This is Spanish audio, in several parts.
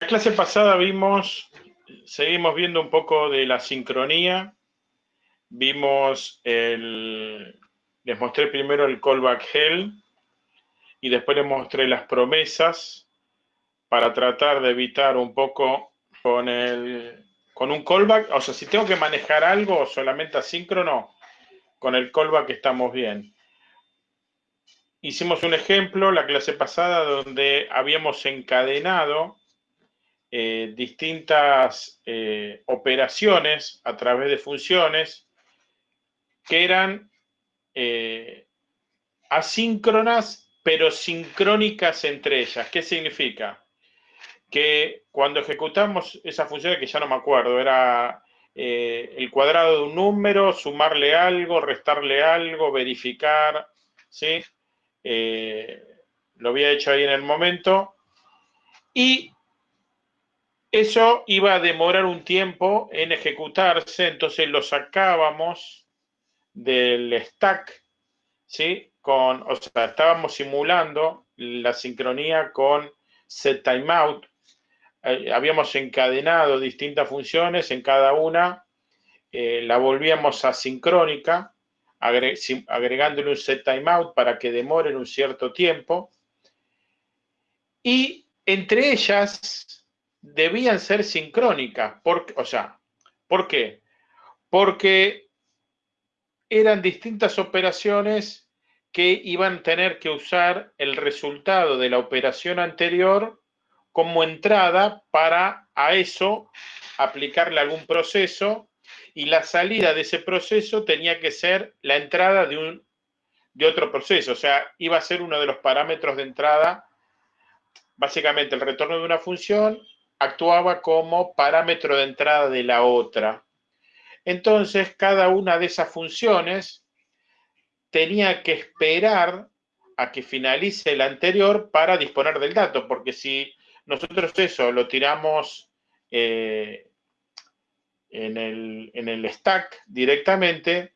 la clase pasada vimos, seguimos viendo un poco de la sincronía, vimos el, les mostré primero el callback hell y después les mostré las promesas para tratar de evitar un poco con el con un callback, o sea, si tengo que manejar algo solamente asíncrono, con el callback estamos bien. Hicimos un ejemplo la clase pasada donde habíamos encadenado eh, distintas eh, operaciones a través de funciones que eran eh, asíncronas pero sincrónicas entre ellas. ¿Qué significa? Que cuando ejecutamos esa función, que ya no me acuerdo, era el cuadrado de un número, sumarle algo, restarle algo, verificar, ¿sí? lo había hecho ahí en el momento. Y eso iba a demorar un tiempo en ejecutarse, entonces lo sacábamos del stack, ¿sí? Con, o sea, estábamos simulando la sincronía con set timeout. Eh, habíamos encadenado distintas funciones, en cada una eh, la volvíamos asincrónica, agregándole un set timeout para que demoren un cierto tiempo. Y entre ellas debían ser sincrónicas. o sea, ¿por qué? Porque eran distintas operaciones que iban a tener que usar el resultado de la operación anterior como entrada para a eso aplicarle algún proceso y la salida de ese proceso tenía que ser la entrada de, un, de otro proceso, o sea, iba a ser uno de los parámetros de entrada, básicamente el retorno de una función actuaba como parámetro de entrada de la otra. Entonces, cada una de esas funciones tenía que esperar a que finalice la anterior para disponer del dato, porque si nosotros eso lo tiramos eh, en, el, en, el, stack directamente,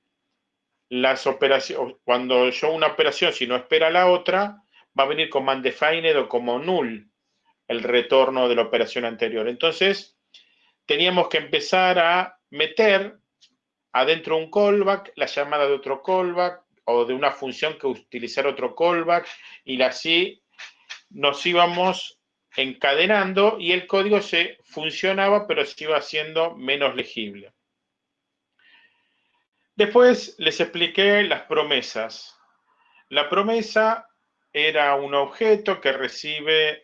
las operaciones, cuando yo una operación, si no espera la otra, va a venir como undefined o como null el retorno de la operación anterior. Entonces, teníamos que empezar a meter adentro un callback, la llamada de otro callback o de una función que utilizar otro callback y así nos íbamos encadenando y el código se funcionaba pero se iba haciendo menos legible. Después les expliqué las promesas. La promesa era un objeto que recibe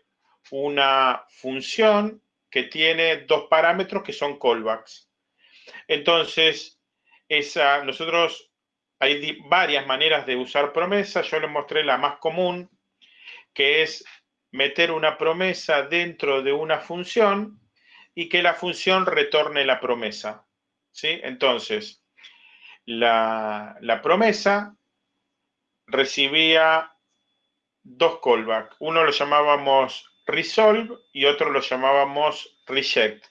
una función que tiene dos parámetros que son callbacks. Entonces, esa, nosotros hay varias maneras de usar promesas. Yo les mostré la más común, que es meter una promesa dentro de una función y que la función retorne la promesa. ¿sí? Entonces, la, la promesa recibía dos callbacks. Uno lo llamábamos resolve y otro lo llamábamos reject.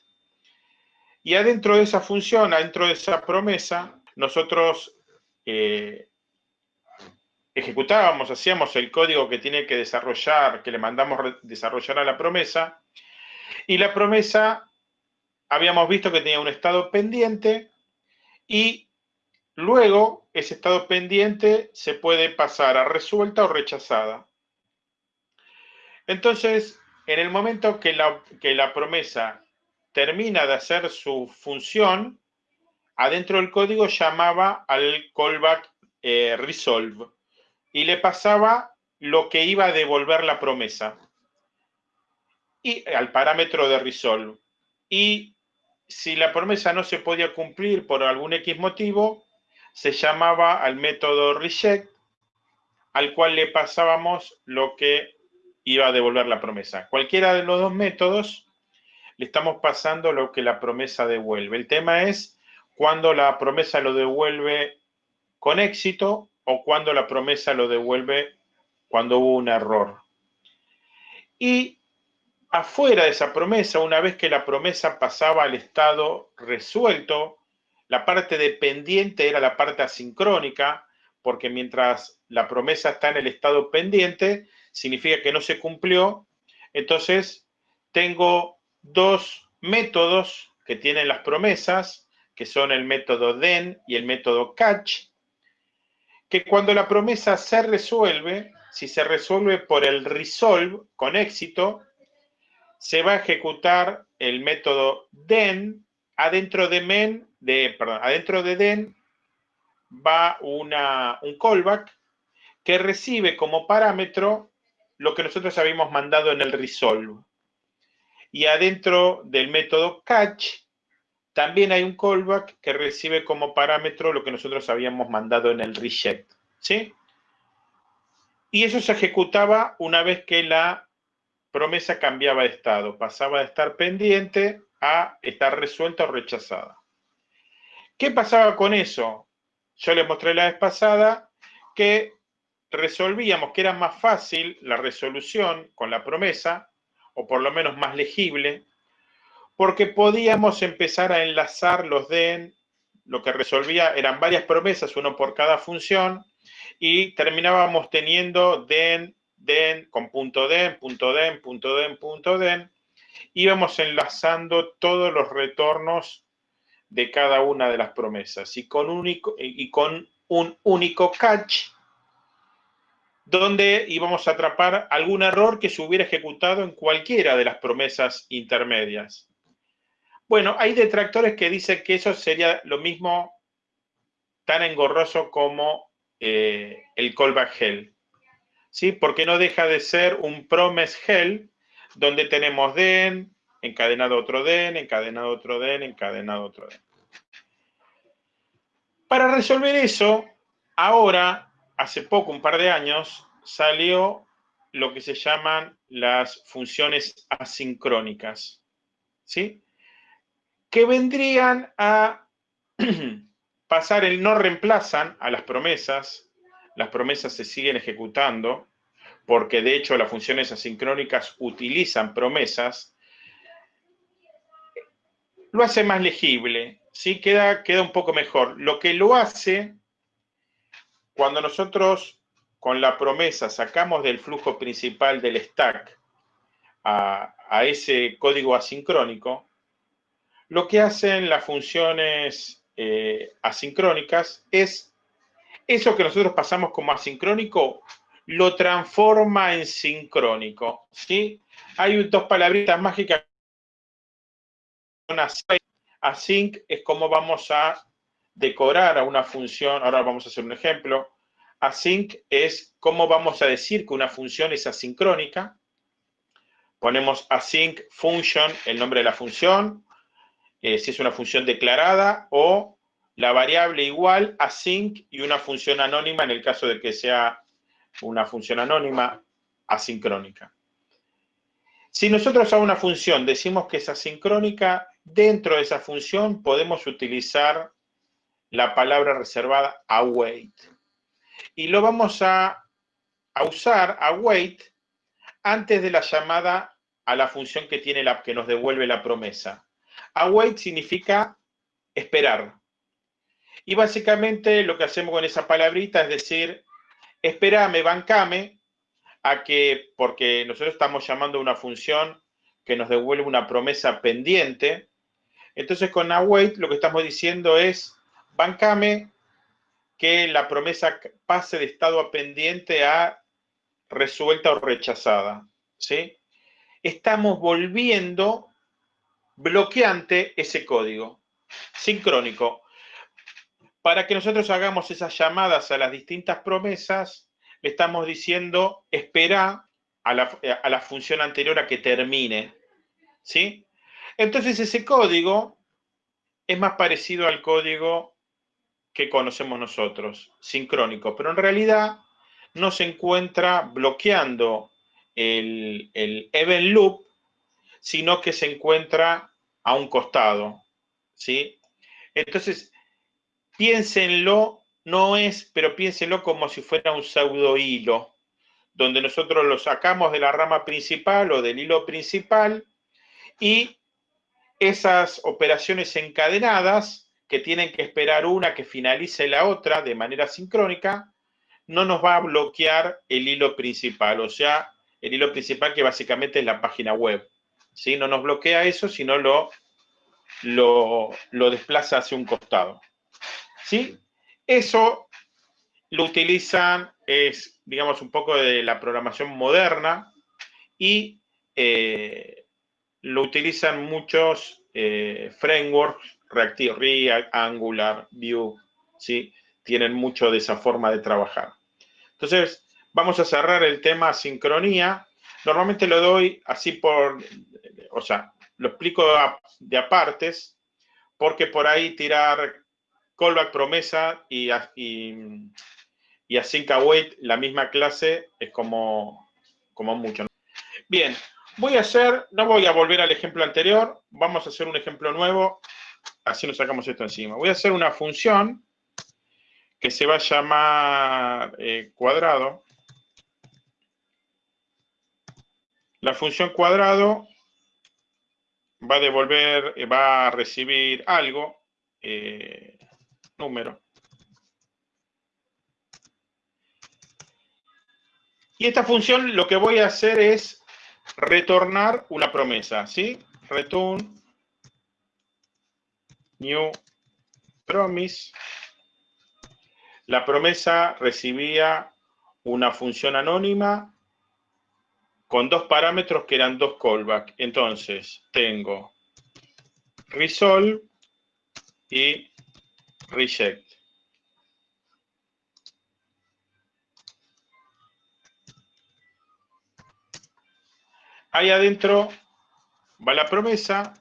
Y adentro de esa función, adentro de esa promesa, nosotros eh, ejecutábamos, hacíamos el código que tiene que desarrollar, que le mandamos desarrollar a la promesa, y la promesa habíamos visto que tenía un estado pendiente y luego ese estado pendiente se puede pasar a resuelta o rechazada. Entonces, en el momento que la, que la promesa termina de hacer su función, adentro del código llamaba al callback eh, resolve y le pasaba lo que iba a devolver la promesa y al parámetro de resolve. Y si la promesa no se podía cumplir por algún X motivo, se llamaba al método reject, al cual le pasábamos lo que iba a devolver la promesa. Cualquiera de los dos métodos le estamos pasando lo que la promesa devuelve. El tema es cuando la promesa lo devuelve con éxito o cuando la promesa lo devuelve cuando hubo un error. Y afuera de esa promesa, una vez que la promesa pasaba al estado resuelto, la parte dependiente era la parte asincrónica, porque mientras la promesa está en el estado pendiente, significa que no se cumplió, entonces tengo dos métodos que tienen las promesas, que son el método DEN y el método CATCH, que cuando la promesa se resuelve, si se resuelve por el resolve con éxito, se va a ejecutar el método DEN, adentro de MEN, de, perdón, adentro de DEN va una, un callback que recibe como parámetro lo que nosotros habíamos mandado en el resolve. Y adentro del método catch también hay un callback que recibe como parámetro lo que nosotros habíamos mandado en el reject. ¿Sí? Y eso se ejecutaba una vez que la promesa cambiaba de estado, pasaba de estar pendiente a estar resuelta o rechazada. ¿Qué pasaba con eso? Yo les mostré la vez pasada que resolvíamos que era más fácil la resolución con la promesa, o por lo menos más legible, porque podíamos empezar a enlazar los DEN, lo que resolvía eran varias promesas, uno por cada función, y terminábamos teniendo DEN, DEN, con punto DEN, punto DEN, punto DEN, punto DEN, íbamos enlazando todos los retornos de cada una de las promesas y con, único, y con un único catch donde íbamos a atrapar algún error que se hubiera ejecutado en cualquiera de las promesas intermedias. Bueno, hay detractores que dicen que eso sería lo mismo tan engorroso como eh, el callback hell. ¿Sí? Porque no deja de ser un promise hell donde tenemos den, encadenado otro den, encadenado otro den, encadenado otro den. Para resolver eso, ahora hace poco, un par de años, salió lo que se llaman las funciones asincrónicas, ¿sí? Que vendrían a pasar el no reemplazan a las promesas, las promesas se siguen ejecutando, porque de hecho las funciones asincrónicas utilizan promesas, lo hace más legible, ¿sí? Queda, queda un poco mejor. Lo que lo hace cuando nosotros con la promesa sacamos del flujo principal del stack a, ese código asincrónico, lo que hacen las funciones eh, asincrónicas es eso que nosotros pasamos como asincrónico, lo transforma en sincrónico. ¿sí? Hay dos palabritas mágicas. Async es como vamos a decorar a una función, ahora vamos a hacer un ejemplo, async es cómo vamos a decir que una función es asincrónica. Ponemos async function, el nombre de la función, eh, si es una función declarada, o la variable igual async y una función anónima en el caso de que sea una función anónima asincrónica. Si nosotros a una función decimos que es asincrónica, dentro de esa función podemos utilizar la palabra reservada await. Y lo vamos a, usar, await, antes de la llamada a la función que tiene la que nos devuelve la promesa. Await significa esperar. Y básicamente lo que hacemos con esa palabrita es decir, espérame, bancame, a que, porque nosotros estamos llamando a una función que nos devuelve una promesa pendiente, entonces con await lo que estamos diciendo es, bancame que la promesa pase de estado a pendiente a resuelta o rechazada. ¿sí? Estamos volviendo bloqueante ese código sincrónico. Para que nosotros hagamos esas llamadas a las distintas promesas, le estamos diciendo espera a la, a la función anterior a que termine. ¿sí? Entonces ese código es más parecido al código que conocemos nosotros, sincrónico, pero en realidad no se encuentra bloqueando el, el event loop, sino que se encuentra a un costado, ¿sí? Entonces, piénsenlo, no es, pero piénsenlo como si fuera un pseudo hilo, donde nosotros lo sacamos de la rama principal o del hilo principal y esas operaciones encadenadas que tienen que esperar una que finalice la otra de manera sincrónica, no nos va a bloquear el hilo principal, o sea, el hilo principal que básicamente es la página web. ¿sí? No nos bloquea eso, sino lo, lo, desplaza hacia un costado. ¿sí? Eso lo utilizan, es, digamos, un poco de la programación moderna y eh, lo utilizan muchos eh, frameworks, Reactive React, Angular, Vue, ¿sí? Tienen mucho de esa forma de trabajar. Entonces, vamos a cerrar el tema sincronía. Normalmente lo doy así por, o sea, lo explico de apartes, porque por ahí tirar callback promesa y, y, y async await la misma clase es como, como mucho. Bien, voy a hacer, no voy a volver al ejemplo anterior, vamos a hacer un ejemplo nuevo, así nos sacamos esto encima. Voy a hacer una función que se va a llamar eh, cuadrado. La función cuadrado va a devolver, eh, va a recibir algo, eh, número. Y esta función lo que voy a hacer es retornar una promesa, ¿sí? Return new promise. La promesa recibía una función anónima con dos parámetros que eran dos callbacks. Entonces, tengo resolve y reject. Ahí adentro va la promesa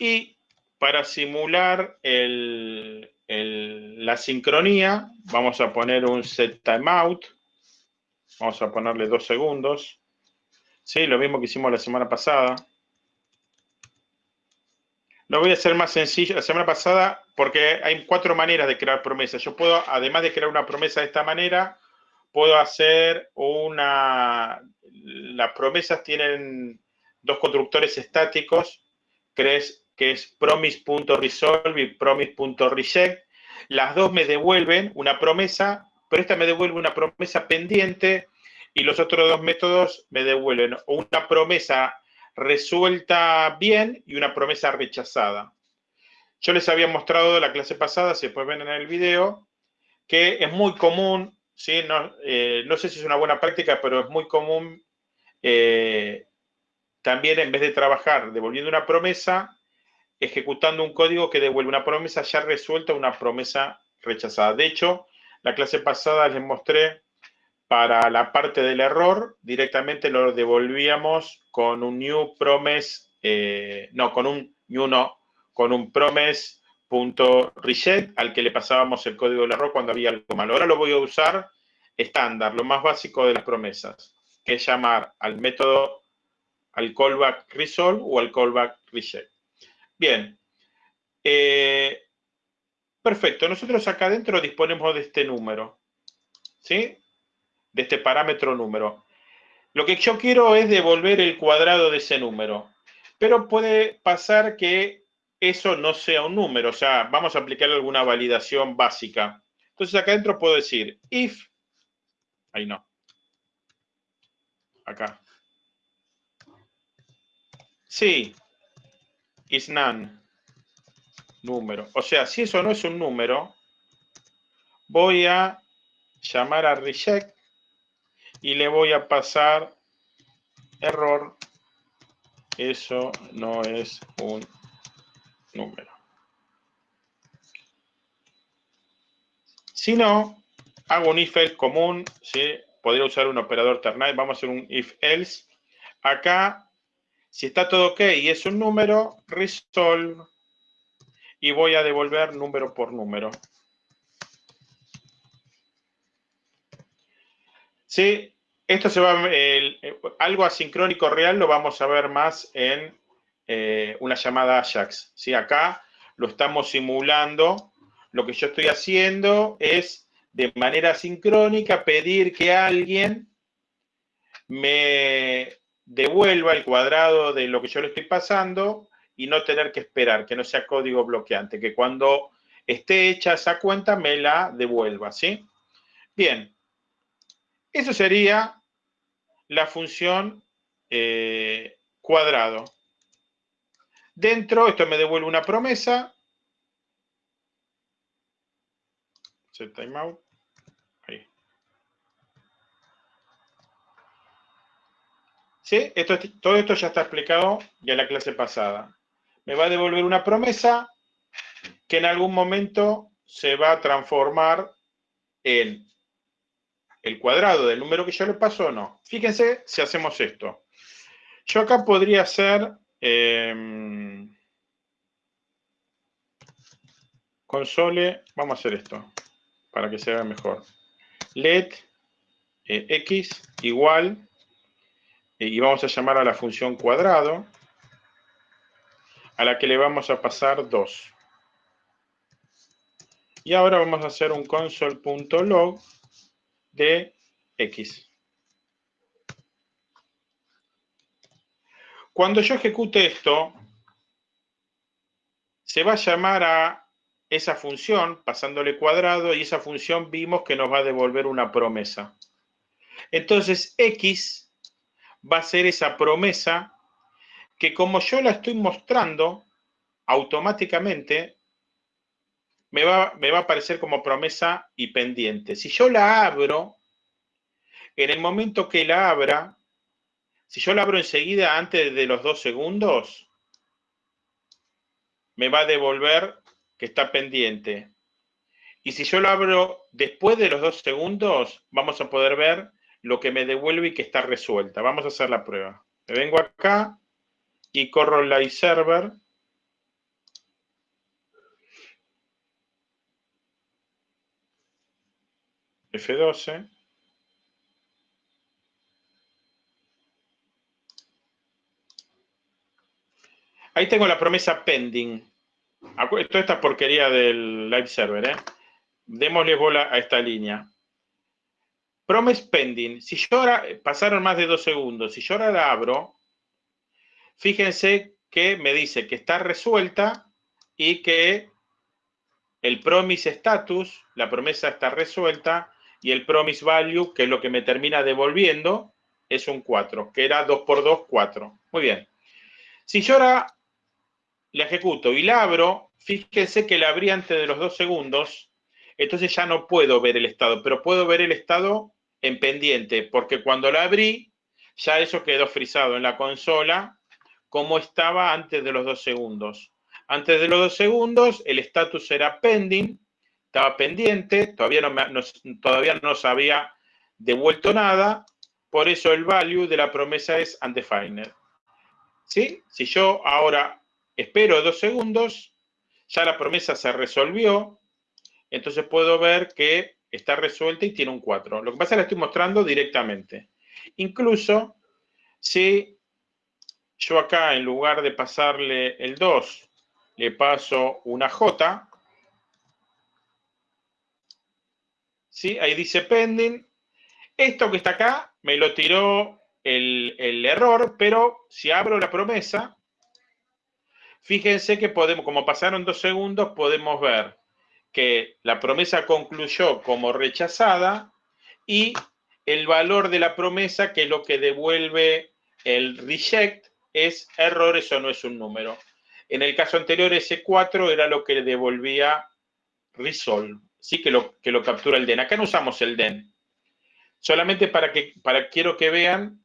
y para simular la sincronía vamos a poner un set timeout. Vamos a ponerle dos segundos. Sí, lo mismo que hicimos la semana pasada. Lo voy a hacer más sencillo. La semana pasada, porque hay cuatro maneras de crear promesas. Yo puedo, además de crear una promesa de esta manera, puedo hacer una... Las promesas tienen dos constructores estáticos, que es, que es promise.resolve y promise.reject. Las dos me devuelven una promesa, pero esta me devuelve una promesa pendiente y los otros dos métodos me devuelven una promesa resuelta bien y una promesa rechazada. Yo les había mostrado la clase pasada, si después ven en el video, que es muy común ¿sí? No, eh, no, sé si es una buena práctica, pero es muy común eh, también en vez de trabajar devolviendo una promesa, ejecutando un código que devuelve una promesa ya resuelta, una promesa rechazada. De hecho, la clase pasada les mostré para la parte del error, directamente lo devolvíamos con un new promise, eh, no, con un new no, con un promise punto reset al que le pasábamos el código del error cuando había algo malo. Ahora lo voy a usar estándar, lo más básico de las promesas, que es llamar al método, al callback resolve o al callback reset. Bien. Eh, perfecto. Nosotros acá adentro disponemos de este número. ¿Sí? De este parámetro número. Lo que yo quiero es devolver el cuadrado de ese número. Pero puede pasar que eso no sea un número. O sea, vamos a aplicar alguna validación básica. Entonces acá adentro puedo decir if, ahí no, acá. Sí, is none, número. O sea, si eso no es un número, voy a llamar a reject y le voy a pasar error. Eso no es un número. Si no, hago un if else común, ¿sí? podría usar un operador ternary, vamos a hacer un if else. Acá, si está todo ok y es un número, resolve y voy a devolver número por número. Sí, esto se va, algo asincrónico real lo vamos a ver más en eh, una llamada Ajax. ¿sí? Acá lo estamos simulando. Lo que yo estoy haciendo es de manera sincrónica pedir que alguien me devuelva el cuadrado de lo que yo le estoy pasando y no tener que esperar, que no sea código bloqueante, que cuando esté hecha esa cuenta me la devuelva, ¿sí? Bien, eso sería la función eh, cuadrado. Dentro, esto me devuelve una promesa. Set timeout. ¿Sí? Esto, todo esto ya está explicado ya en la clase pasada. Me va a devolver una promesa que en algún momento se va a transformar en el cuadrado del número que yo le paso o no. Fíjense si hacemos esto. Yo acá podría hacer em, console, vamos a hacer esto para que se vea mejor. let eh, x igual y vamos a llamar a la función cuadrado a la que le vamos a pasar 2. Y ahora vamos a hacer un console.log de x. Cuando yo ejecute esto, se va a llamar a esa función pasándole cuadrado y esa función vimos que nos va a devolver una promesa. Entonces x va a ser esa promesa que como yo la estoy mostrando, automáticamente me va, me va a aparecer como promesa y pendiente. Si yo la abro, en el momento que la abra, si yo la abro enseguida antes de los dos segundos, me va a devolver que está pendiente. Y si yo la abro después de los dos segundos, vamos a poder ver lo que me devuelve y que está resuelta. Vamos a hacer la prueba. Me vengo acá y corro live server F12. Ahí tengo la promesa pending. Toda esta porquería del live server, ¿eh? Démosle bola a esta línea. Promise pending. Si yo ahora, pasaron más de dos segundos, si yo ahora la abro, fíjense que me dice que está resuelta y que el promise status, la promesa está resuelta, y el promise value, que es lo que me termina devolviendo, es un 4, que era 2 por 2, 4. Muy bien. Si yo ahora la ejecuto y la abro, fíjense que la abrí antes de los 2 segundos, entonces ya no puedo ver el estado, pero puedo ver el estado en pendiente, porque cuando la abrí, ya eso quedó frisado en la consola como estaba antes de los 2 segundos. Antes de los 2 segundos, el status era pending, estaba pendiente, todavía no, todavía no se había devuelto nada, por eso el value de la promesa es undefined. ¿Sí? Si yo ahora espero dos segundos, ya la promesa se resolvió, entonces puedo ver que está resuelta y tiene un 4. Lo que pasa es que la estoy mostrando directamente. Incluso si yo acá, en lugar de pasarle el 2, le paso una J, ¿sí? Ahí dice pending. Esto que está acá me lo tiró el, el error, pero si abro la promesa, fíjense que podemos, como pasaron dos segundos, podemos ver que la promesa concluyó como rechazada y el valor de la promesa, que es lo que devuelve el reject, es error, eso no es un número. En el caso anterior, ese 4 era lo que devolvía resolve sí que lo, que lo captura el DEN. Acá no usamos el DEN. Solamente para que para, quiero que vean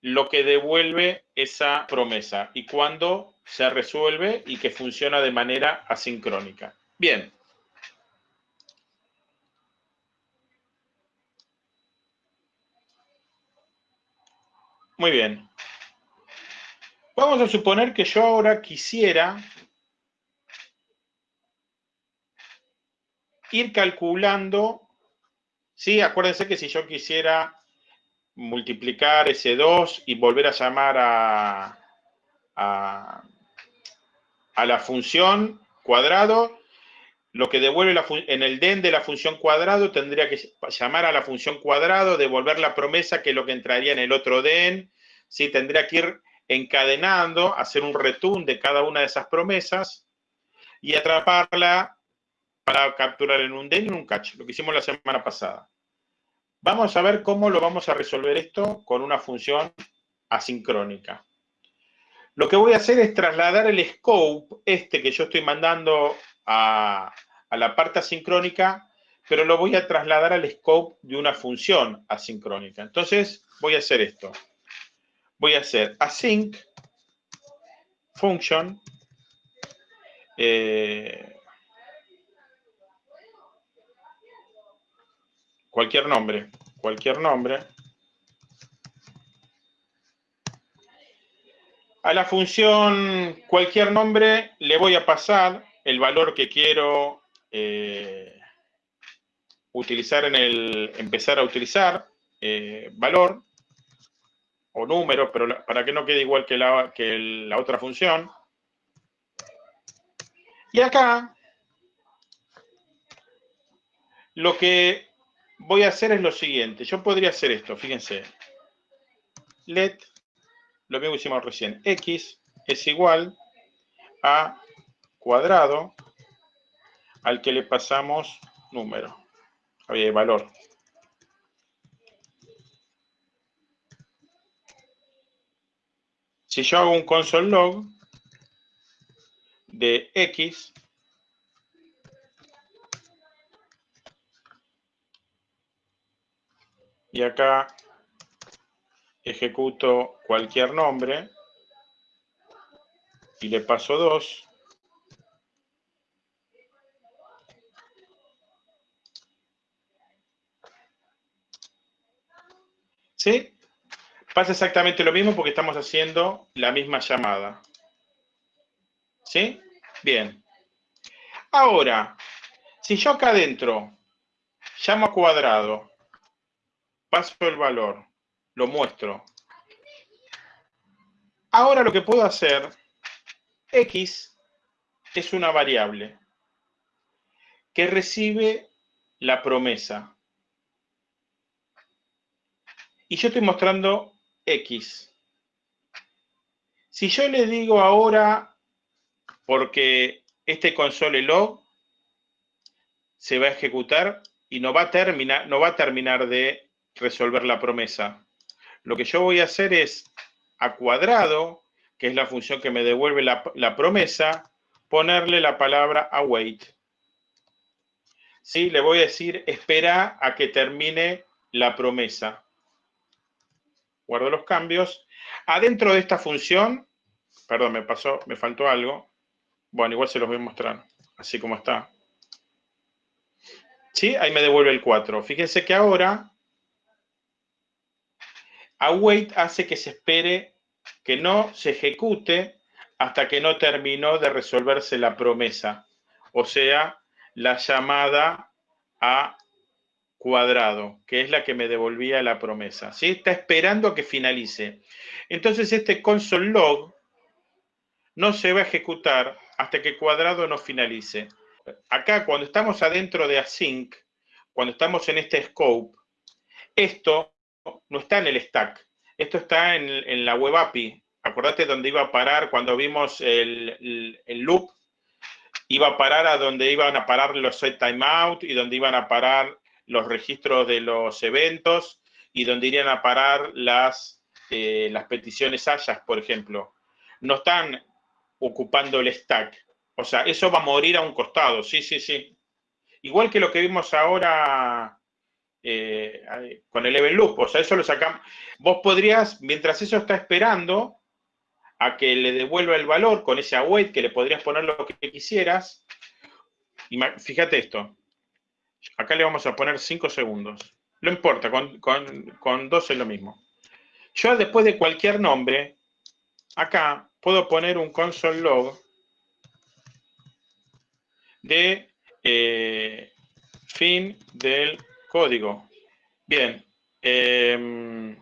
lo que devuelve esa promesa y cuándo se resuelve y que funciona de manera asincrónica. Bien. Muy bien. Vamos a suponer que yo ahora quisiera ir calculando, ¿sí? Acuérdense que si yo quisiera multiplicar ese 2 y volver a llamar a, a, la función cuadrado, lo que devuelve en el den de la función cuadrado tendría que llamar a la función cuadrado, devolver la promesa que es lo que entraría en el otro den, ¿sí? tendría que ir encadenando, hacer un return de cada una de esas promesas y atraparla para capturar en un den y en un catch, lo que hicimos la semana pasada. Vamos a ver cómo lo vamos a resolver esto con una función asincrónica. Lo que voy a hacer es trasladar el scope, este que yo estoy mandando a, la parte asincrónica, pero lo voy a trasladar al scope de una función asincrónica. Entonces, voy a hacer esto. Voy a hacer async function eh, cualquier nombre, cualquier nombre. A la función cualquier nombre le voy a pasar el valor que quiero eh, utilizar en el, empezar a utilizar, eh, valor o número, pero para que no quede igual que la, que la otra función. Y acá, lo que voy a hacer es lo siguiente. Yo podría hacer esto, fíjense. Let, lo mismo que hicimos recién, x es igual a cuadrado al que le pasamos número, oye, valor. Si yo hago un console log de x, y acá ejecuto cualquier nombre y le paso 2, ¿Sí? Pasa exactamente lo mismo porque estamos haciendo la misma llamada. ¿Sí? Bien. Ahora, si yo acá adentro llamo a cuadrado, paso el valor, lo muestro. Ahora lo que puedo hacer, x es una variable que recibe la promesa y yo estoy mostrando X. Si yo le digo ahora, porque este console log se va a ejecutar y no va a terminar, no va a terminar de resolver la promesa. Lo que yo voy a hacer es a cuadrado, que es la función que me devuelve la, la promesa, ponerle la palabra await. ¿Sí? Le voy a decir, espera a que termine la promesa guardo los cambios. Adentro de esta función, perdón, me pasó, me faltó algo. Bueno, igual se los voy a mostrar, así como está. ¿Sí? Ahí me devuelve el 4. Fíjense que ahora await hace que se espere que no se ejecute hasta que no terminó de resolverse la promesa, o sea, la llamada a cuadrado, que es la que me devolvía la promesa. ¿sí? Está esperando a que finalice. Entonces este console log no se va a ejecutar hasta que cuadrado no finalice. Acá, cuando estamos adentro de async, cuando estamos en este scope, esto no está en el stack. Esto está en, la web API. Acordate dónde iba a parar cuando vimos el, el loop. Iba a parar a donde iban a parar los set timeout y donde iban a parar los registros de los eventos y donde irían a parar las, eh, las peticiones hayas, por ejemplo. No están ocupando el stack. O sea, eso va a morir a un costado, sí, sí, sí. Igual que lo que vimos ahora eh, con el event loop, o sea, eso lo sacamos. Vos podrías, mientras eso está esperando a que le devuelva el valor con ese await, que le podrías poner lo que quisieras, fíjate esto, Acá le vamos a poner 5 segundos. No importa, con, con, dos es lo mismo. Yo después de cualquier nombre, acá puedo poner un console log de eh, fin del código. Bien. Em,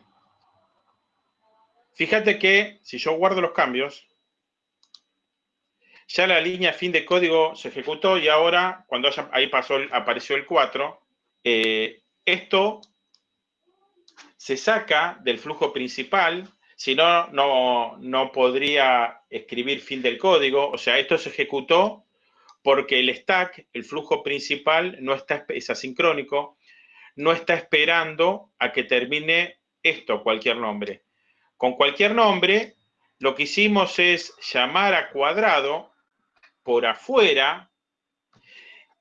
fíjate que si yo guardo los cambios, ya la línea fin de código se ejecutó y ahora, cuando ahí pasó, apareció el 4, eh, esto se saca del flujo principal, si no, no podría escribir fin del código, o sea, esto se ejecutó porque el stack, el flujo principal, no está, es asincrónico, no está esperando a que termine esto, cualquier nombre. Con cualquier nombre, lo que hicimos es llamar a cuadrado por afuera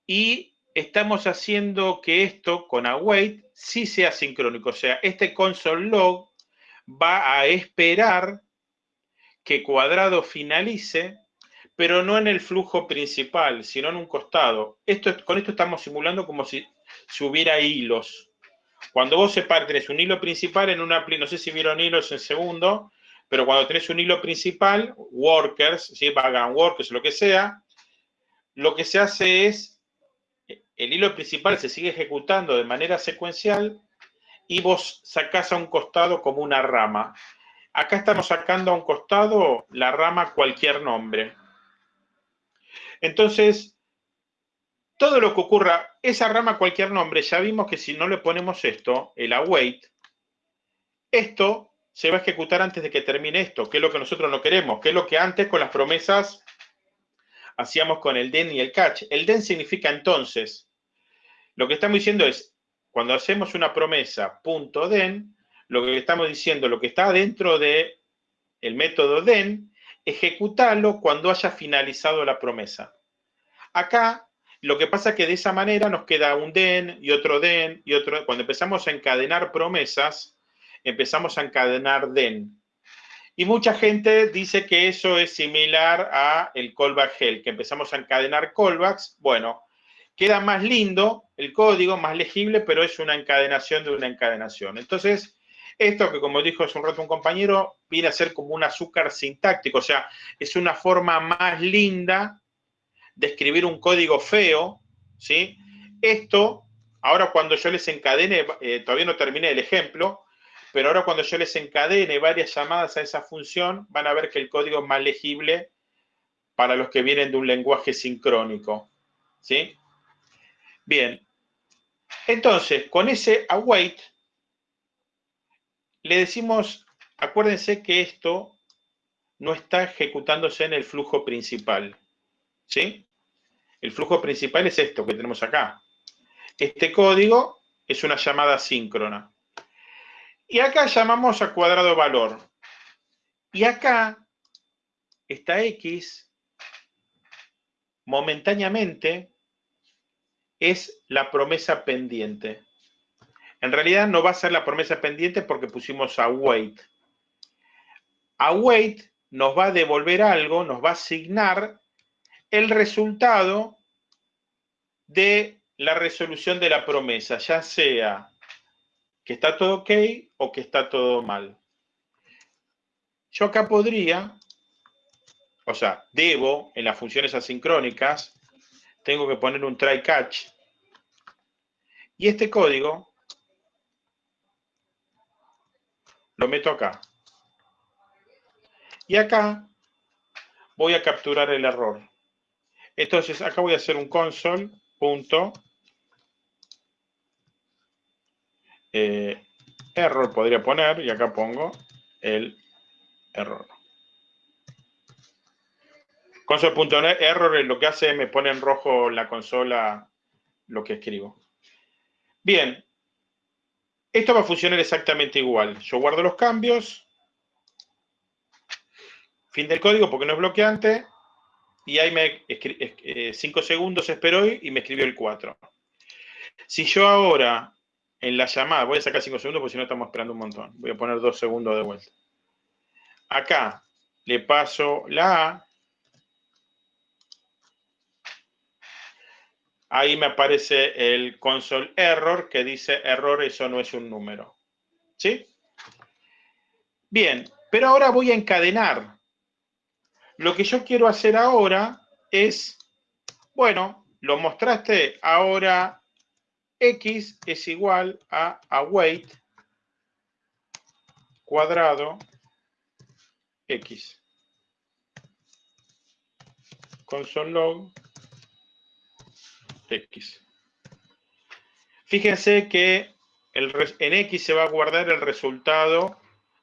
y estamos haciendo que esto con await sí sea sincrónico. O sea, este console log va a esperar que cuadrado finalice, pero no en el flujo principal, sino en un costado. Esto, con esto estamos simulando como si, si hubiera hilos. Cuando vos separas, tenés un hilo principal en una, no sé si vieron hilos en segundo, pero cuando tenés un hilo principal, workers, ¿sí? background workers, lo que sea, lo que se hace es, el hilo principal se sigue ejecutando de manera secuencial y vos sacás a un costado como una rama. Acá estamos sacando a un costado la rama cualquier nombre. Entonces, todo lo que ocurra, esa rama cualquier nombre, ya vimos que si no le ponemos esto, el await, esto se va a ejecutar antes de que termine esto, que es lo que nosotros no queremos, que es lo que antes con las promesas hacíamos con el den y el catch. El den significa entonces. Lo que estamos diciendo es, cuando hacemos una promesa punto den, lo que estamos diciendo, lo que está dentro de el método den, ejecutarlo cuando haya finalizado la promesa. Acá lo que pasa es que de esa manera nos queda un den y otro den y otro. Cuando empezamos a encadenar promesas, empezamos a encadenar den. Y mucha gente dice que eso es similar a el callback hell, que empezamos a encadenar callbacks. Bueno, queda más lindo el código, más legible, pero es una encadenación de una encadenación. Entonces, esto que como dijo hace un rato un compañero, viene a ser como un azúcar sintáctico, o sea, es una forma más linda de escribir un código feo, ¿sí? Esto, ahora cuando yo les encadene, eh, todavía no terminé el ejemplo, pero ahora cuando yo les encadene varias llamadas a esa función, van a ver que el código es más legible para los que vienen de un lenguaje sincrónico, ¿sí? Bien, entonces, con ese await, le decimos, acuérdense que esto no está ejecutándose en el flujo principal. ¿Sí? El flujo principal es esto que tenemos acá. Este código es una llamada síncrona. Y acá llamamos a cuadrado valor. Y acá esta X momentáneamente es la promesa pendiente. En realidad no va a ser la promesa pendiente porque pusimos await. Await nos va a devolver algo, nos va a asignar el resultado de la resolución de la promesa, ya sea que está todo ok o que está todo mal. Yo acá podría, o sea, debo en las funciones asincrónicas, tengo que poner un try catch y este código lo meto acá. Y acá voy a capturar el error. Entonces, acá voy a hacer un console, punto, eh, error podría poner, y acá pongo el error. Console.error es lo que hace, me pone en rojo la consola lo que escribo. Bien, esto va a funcionar exactamente igual. Yo guardo los cambios, fin del código porque no es bloqueante, y ahí me eh, cinco segundos esperó y me escribió el 4. Si yo ahora en la llamada, voy a sacar 5 segundos porque si no estamos esperando un montón. Voy a poner 2 segundos de vuelta. Acá le paso la A. Ahí me aparece el console error que dice error, eso no es un número. ¿Sí? Bien, pero ahora voy a encadenar. Lo que yo quiero hacer ahora es, bueno, lo mostraste, ahora x es igual a await cuadrado x. Console log x. Fíjense que en x se va a guardar el resultado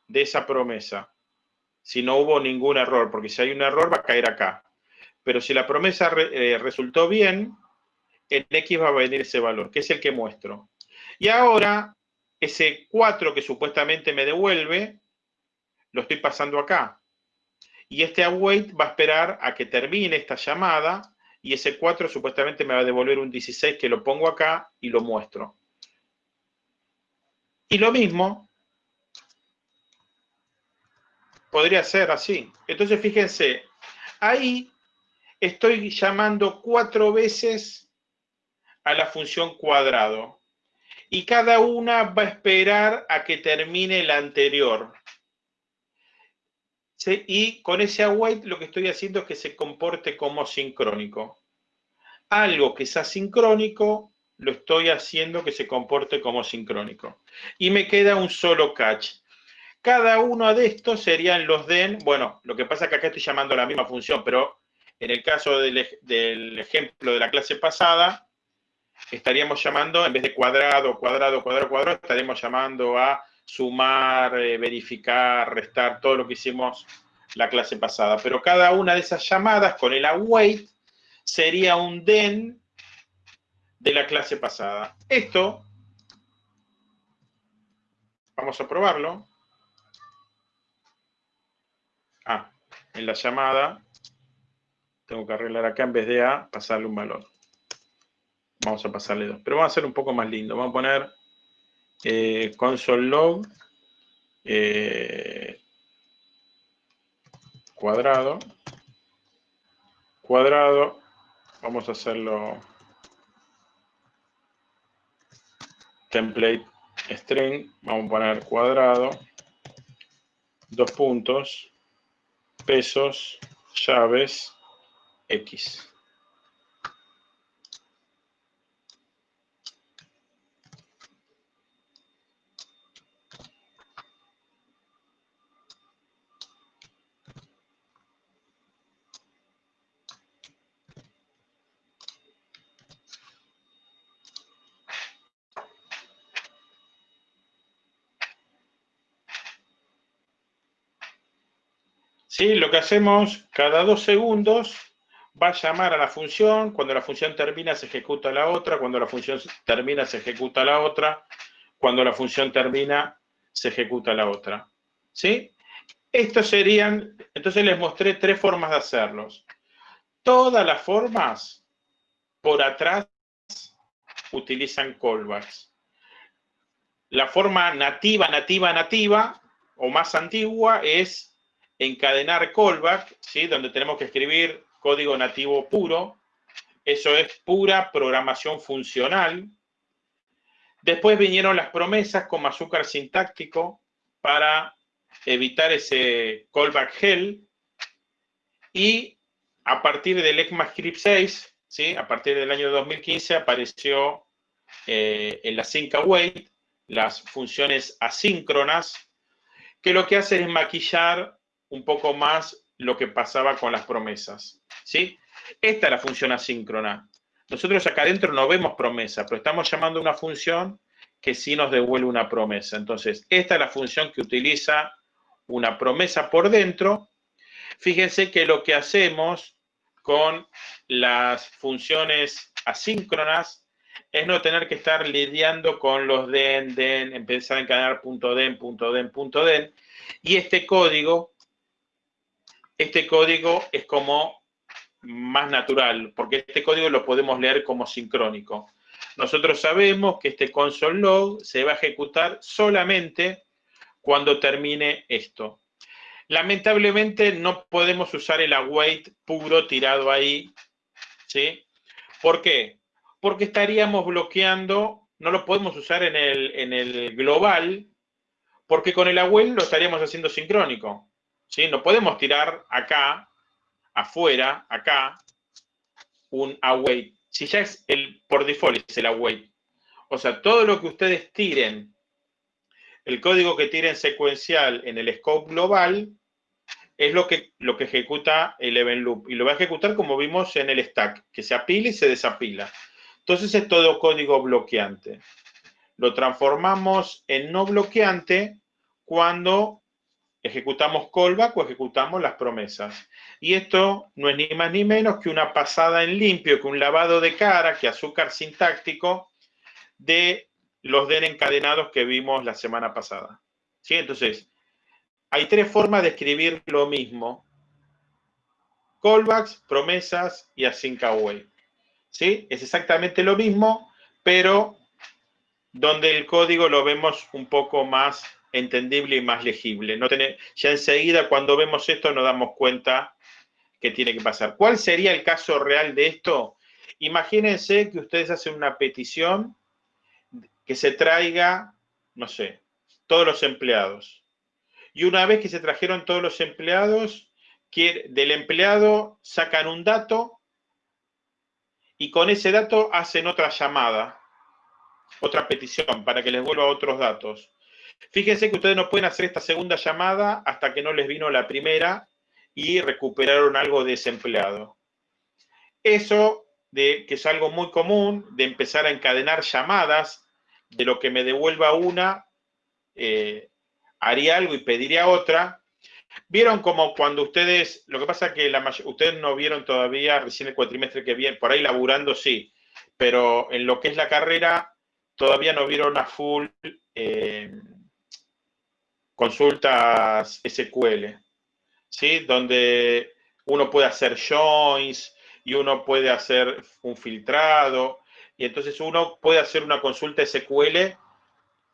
de esa promesa si no hubo ningún error, porque si hay un error va a caer acá. Pero si la promesa eh, resultó bien, en X va a venir ese valor, que es el que muestro. Y ahora, ese 4 que supuestamente me devuelve, lo estoy pasando acá. y este await va a esperar a que termine esta llamada y ese 4 supuestamente me va a devolver un 16 que lo pongo acá y lo muestro. Y lo mismo podría ser así. Entonces fíjense, ahí estoy llamando cuatro veces a la función cuadrado y cada una va a esperar a que termine la anterior. Y con ese await lo que estoy haciendo es que se comporte como sincrónico. Algo que es asincrónico, lo estoy haciendo que se comporte como sincrónico. Y me queda un solo catch. Cada uno de estos serían los den, bueno, lo que pasa es que acá estoy llamando la misma función, pero en el caso del, del ejemplo de la clase pasada, estaríamos llamando, en vez de cuadrado, cuadrado, cuadrado, cuadrado, estaríamos llamando a sumar, eh, verificar, restar, todo lo que hicimos la clase pasada. Pero cada una de esas llamadas con el await sería un den de la clase pasada. Esto, vamos a probarlo. Ah, en la llamada tengo que arreglar acá en vez de A, pasarle un valor. Vamos a pasarle dos. Pero vamos a hacer un poco más lindo. Vamos a poner eh, console log eh, cuadrado cuadrado vamos a hacerlo template string vamos a poner cuadrado dos puntos pesos llaves x ¿Sí? Lo que hacemos cada dos segundos va a llamar a la función, cuando la función termina se ejecuta la otra, cuando la función termina se ejecuta la otra, cuando la función termina se ejecuta la otra. ¿Sí? Estos serían, entonces les mostré tres formas de hacerlos. Todas las formas por atrás utilizan callbacks. La forma nativa, nativa, nativa, o más antigua, es encadenar callback, ¿sí? donde tenemos que escribir código nativo puro. Eso es pura programación funcional. Después vinieron las promesas como azúcar sintáctico para evitar ese callback hell. Y a partir del ECMAScript 6, ¿sí? a partir del año 2015, apareció eh, en la sync await las funciones asíncronas, que lo que hace es maquillar un poco más lo que pasaba con las promesas. ¿sí? Esta es la función asíncrona. Nosotros acá adentro no vemos promesa, pero estamos llamando una función que sí nos devuelve una promesa. Entonces, esta es la función que utiliza una promesa por dentro. Fíjense que lo que hacemos con las funciones asíncronas es no tener que estar lidiando con los den, den, empezar a encadenar punto den, punto den, punto den. Y este código este código es como más natural, porque este código lo podemos leer como sincrónico. Nosotros sabemos que este console log se va a ejecutar solamente cuando termine esto. Lamentablemente no podemos usar el await puro tirado ahí, ¿sí? ¿Por qué? Porque estaríamos bloqueando, no lo podemos usar en el, en el global, porque con el await lo estaríamos haciendo sincrónico. ¿Sí? No podemos tirar acá, afuera, acá, un await. Si ya es el, por default es el await. O sea, todo lo que ustedes tiren, el código que tiren secuencial en el scope global, es lo que, lo que ejecuta el event loop. Y lo va a ejecutar como vimos en el stack, que se apila y se desapila. Entonces es todo código bloqueante. Lo transformamos en no bloqueante cuando ejecutamos callback o ejecutamos las promesas. Y esto no es ni más ni menos que una pasada en limpio, que un lavado de cara, que azúcar sintáctico de los den encadenados que vimos la semana pasada. ¿Sí? Entonces, hay tres formas de escribir lo mismo. callbacks, promesas y async away. ¿Sí? Es exactamente lo mismo, pero donde el código lo vemos un poco más entendible y más legible. No ya enseguida cuando vemos esto nos damos cuenta que tiene que pasar. ¿Cuál sería el caso real de esto? Imagínense que ustedes hacen una petición que se traiga, no sé, todos los empleados. Y una vez que se trajeron todos los empleados, del empleado sacan un dato y con ese dato hacen otra llamada, otra petición para que les vuelva otros datos. Fíjense que ustedes no pueden hacer esta segunda llamada hasta que no les vino la primera y recuperaron algo de ese empleado. Eso, de, que es algo muy común, de empezar a encadenar llamadas, de lo que me devuelva una, eh, haría algo y pediría otra. Vieron como cuando ustedes, lo que pasa es que ustedes no vieron todavía recién el cuatrimestre que viene, por ahí laburando sí, pero en lo que es la carrera todavía no vieron a full eh, consultas SQL, ¿sí? Donde uno puede hacer joins y uno puede hacer un filtrado y entonces uno puede hacer una consulta SQL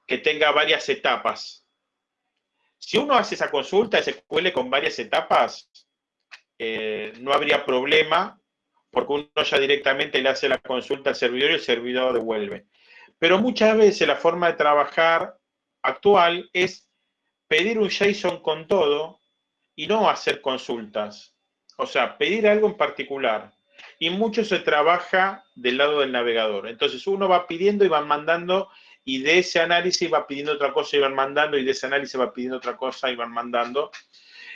que tenga varias etapas. Si uno hace esa consulta SQL con varias etapas, eh, no habría problema porque uno ya directamente le hace la consulta al servidor y el servidor devuelve. Pero muchas veces la forma de trabajar actual es pedir un JSON con todo y no hacer consultas. O sea, pedir algo en particular. Y mucho se trabaja del lado del navegador. Entonces uno va pidiendo y van mandando y de ese análisis va pidiendo otra cosa y van mandando y de ese análisis va pidiendo otra cosa y van mandando.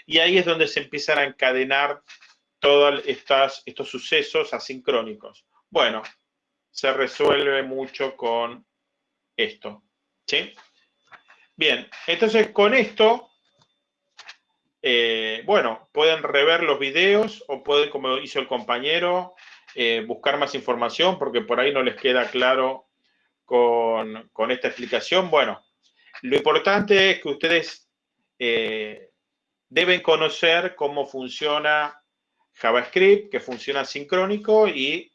Y ahí es donde se empiezan a encadenar todos estos sucesos asincrónicos. Bueno, se resuelve mucho con esto. ¿Sí? Bien, entonces con esto, eh, bueno, pueden rever los videos o pueden, como hizo el compañero, eh, buscar más información porque por ahí no les queda claro con, esta explicación. Bueno, lo importante es que ustedes eh, deben conocer cómo funciona JavaScript, que funciona sincrónico y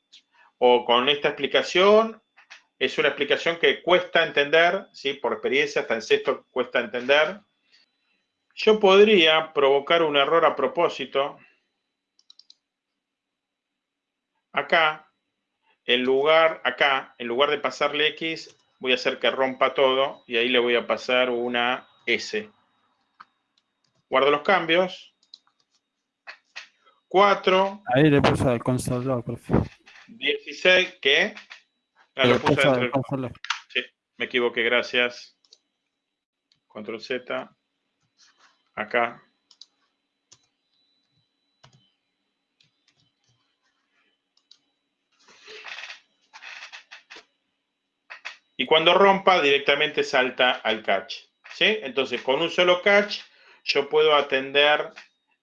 o con esta explicación es una explicación que cuesta entender, ¿sí? por experiencia, hasta en sexto cuesta entender. Yo podría provocar un error a propósito. Acá, en lugar, acá, en lugar de pasarle X, voy a hacer que rompa todo y ahí le voy a pasar una S. Guardo los cambios. 4. Ahí le puse al console por favor. 16, ¿qué? Ah, sí, me equivoqué, gracias. Control Z. Acá. Y cuando rompa, directamente salta al catch. ¿sí? Entonces, con un solo catch, yo puedo atender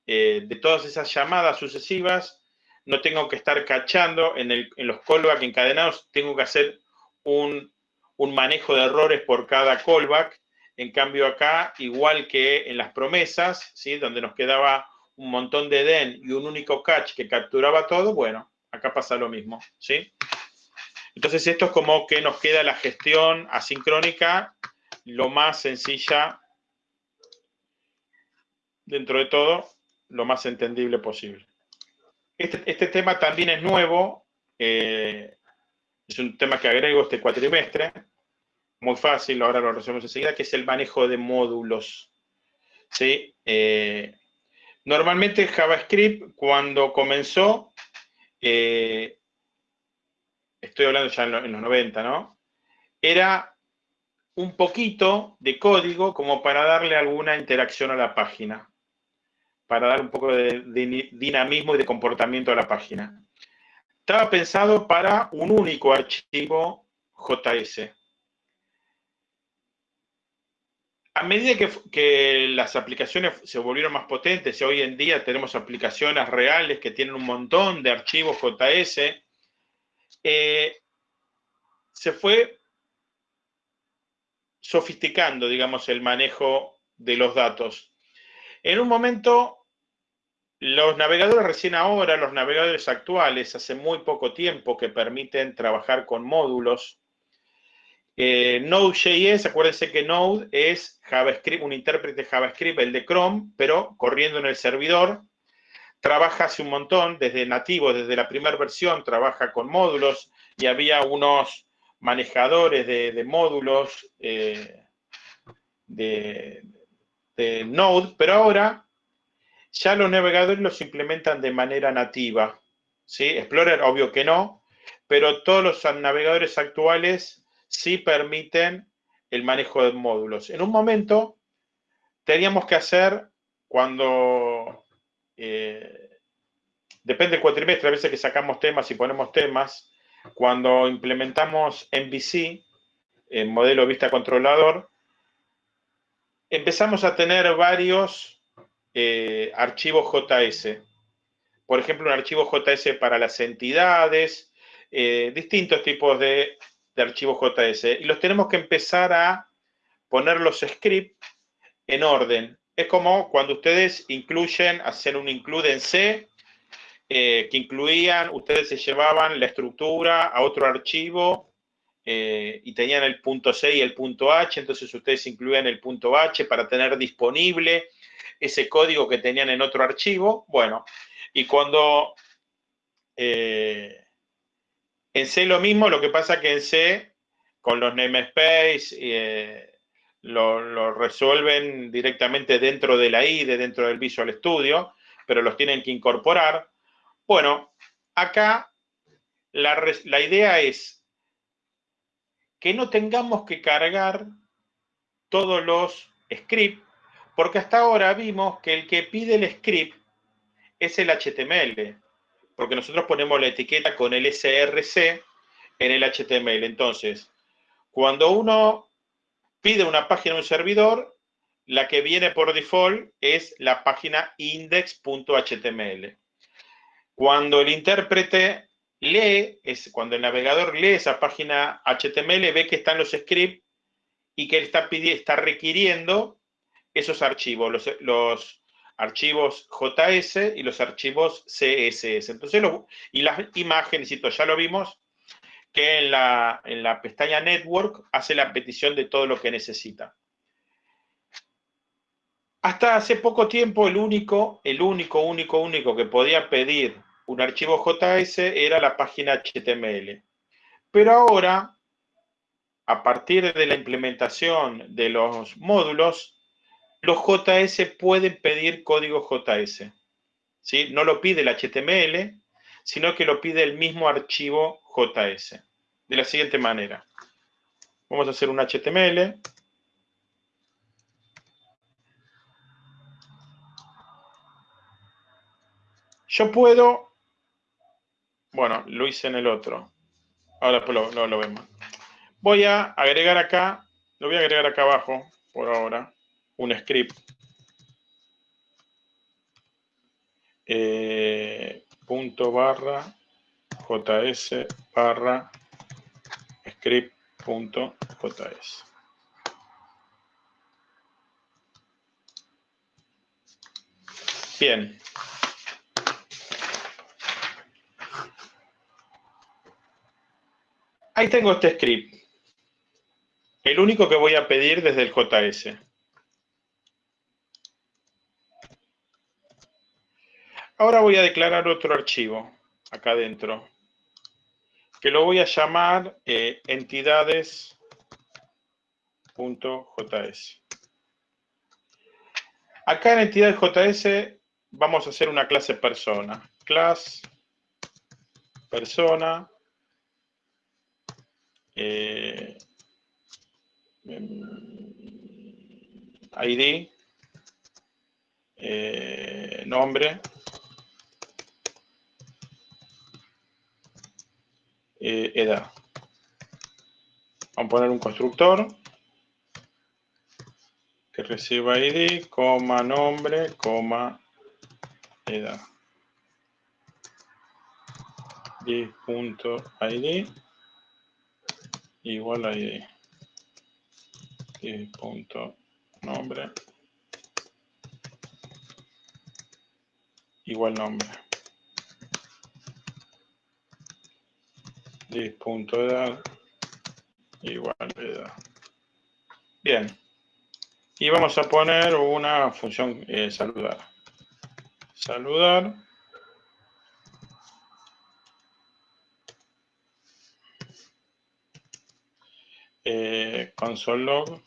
eh, de todas esas llamadas sucesivas no tengo que estar cachando en, los callback encadenados, tengo que hacer un, manejo de errores por cada callback. En cambio acá, igual que en las promesas, ¿sí? donde nos quedaba un montón de den y un único catch que capturaba todo, bueno, acá pasa lo mismo. ¿sí? Entonces esto es como que nos queda la gestión asincrónica lo más sencilla dentro de todo, lo más entendible posible. Este, este, tema también es nuevo, eh, es un tema que agrego este cuatrimestre, muy fácil, ahora lo resolvemos enseguida, que es el manejo de módulos. ¿sí? Eh, normalmente JavaScript, cuando comenzó, eh, estoy hablando ya en, los 90, ¿no? Era un poquito de código como para darle alguna interacción a la página para dar un poco de, dinamismo y de comportamiento a la página. Estaba pensado para un único archivo JS. A medida que, las aplicaciones se volvieron más potentes y hoy en día tenemos aplicaciones reales que tienen un montón de archivos JS, eh, se fue sofisticando, digamos, el manejo de los datos. En un momento los navegadores recién ahora, los navegadores actuales, hace muy poco tiempo que permiten trabajar con módulos. Eh, Node.js, acuérdense que Node es JavaScript, un intérprete JavaScript, el de Chrome, pero corriendo en el servidor. Trabaja hace un montón, desde nativo, desde la primera versión, trabaja con módulos y había unos manejadores de, módulos eh, de, de Node, pero ahora ya los navegadores los implementan de manera nativa. ¿sí? Explorer, obvio que no, pero todos los navegadores actuales sí permiten el manejo de módulos. En un momento teníamos que hacer cuando, eh, depende del cuatrimestre, a veces que sacamos temas y ponemos temas, cuando implementamos MVC, el modelo vista controlador, empezamos a tener varios eh, archivos JS. Por ejemplo, un archivo JS para las entidades, eh, distintos tipos de, archivos JS. Y los tenemos que empezar a poner los scripts en orden. Es como cuando ustedes incluyen, hacen un include en C, eh, que incluían, ustedes se llevaban la estructura a otro archivo y tenían el punto C y el punto H, entonces ustedes incluían el punto H para tener disponible ese código que tenían en otro archivo. Bueno, y cuando eh, en C lo mismo, lo que pasa que en C, con los namespace, eh, lo, resuelven directamente dentro de la IDE, dentro del Visual Studio, pero los tienen que incorporar. Bueno, acá la, la idea es que no tengamos que cargar todos los scripts porque hasta ahora vimos que el que pide el script es el HTML, porque nosotros ponemos la etiqueta con el SRC en el HTML. Entonces, cuando uno pide una página a un servidor, la que viene por default es la página index.html. Cuando el intérprete lee, es cuando el navegador lee esa página HTML, ve que están los scripts y que él está, está requiriendo esos archivos, los, archivos JS y los archivos CSS. Entonces, y las imágenes, ya lo vimos, que en la, en la pestaña Network hace la petición de todo lo que necesita. Hasta hace poco tiempo el único, el único, único, único que podía pedir un archivo JS era la página HTML. Pero ahora, a partir de la implementación de los módulos, los JS pueden pedir código JS. ¿sí? No lo pide el HTML, sino que lo pide el mismo archivo JS. De la siguiente manera. Vamos a hacer un HTML. Yo puedo, bueno, lo hice en el otro. Ahora pues lo, lo vemos. Voy a agregar acá, lo voy a agregar acá abajo por ahora un script eh, punto barra js barra script punto js. Bien. Ahí tengo este script. El único que voy a pedir desde el JS. Ahora voy a declarar otro archivo acá adentro, que lo voy a llamar eh, entidades.js. Acá en entidades.js vamos a hacer una clase persona. Class persona eh, ID eh, nombre eh, edad. Vamos a poner un constructor que reciba id, coma nombre, coma edad. id.id igual a id. nombre igual nombre. Edad igual edad. Bien. Y vamos a poner una función eh, saludar. Saludar. Eh, console log.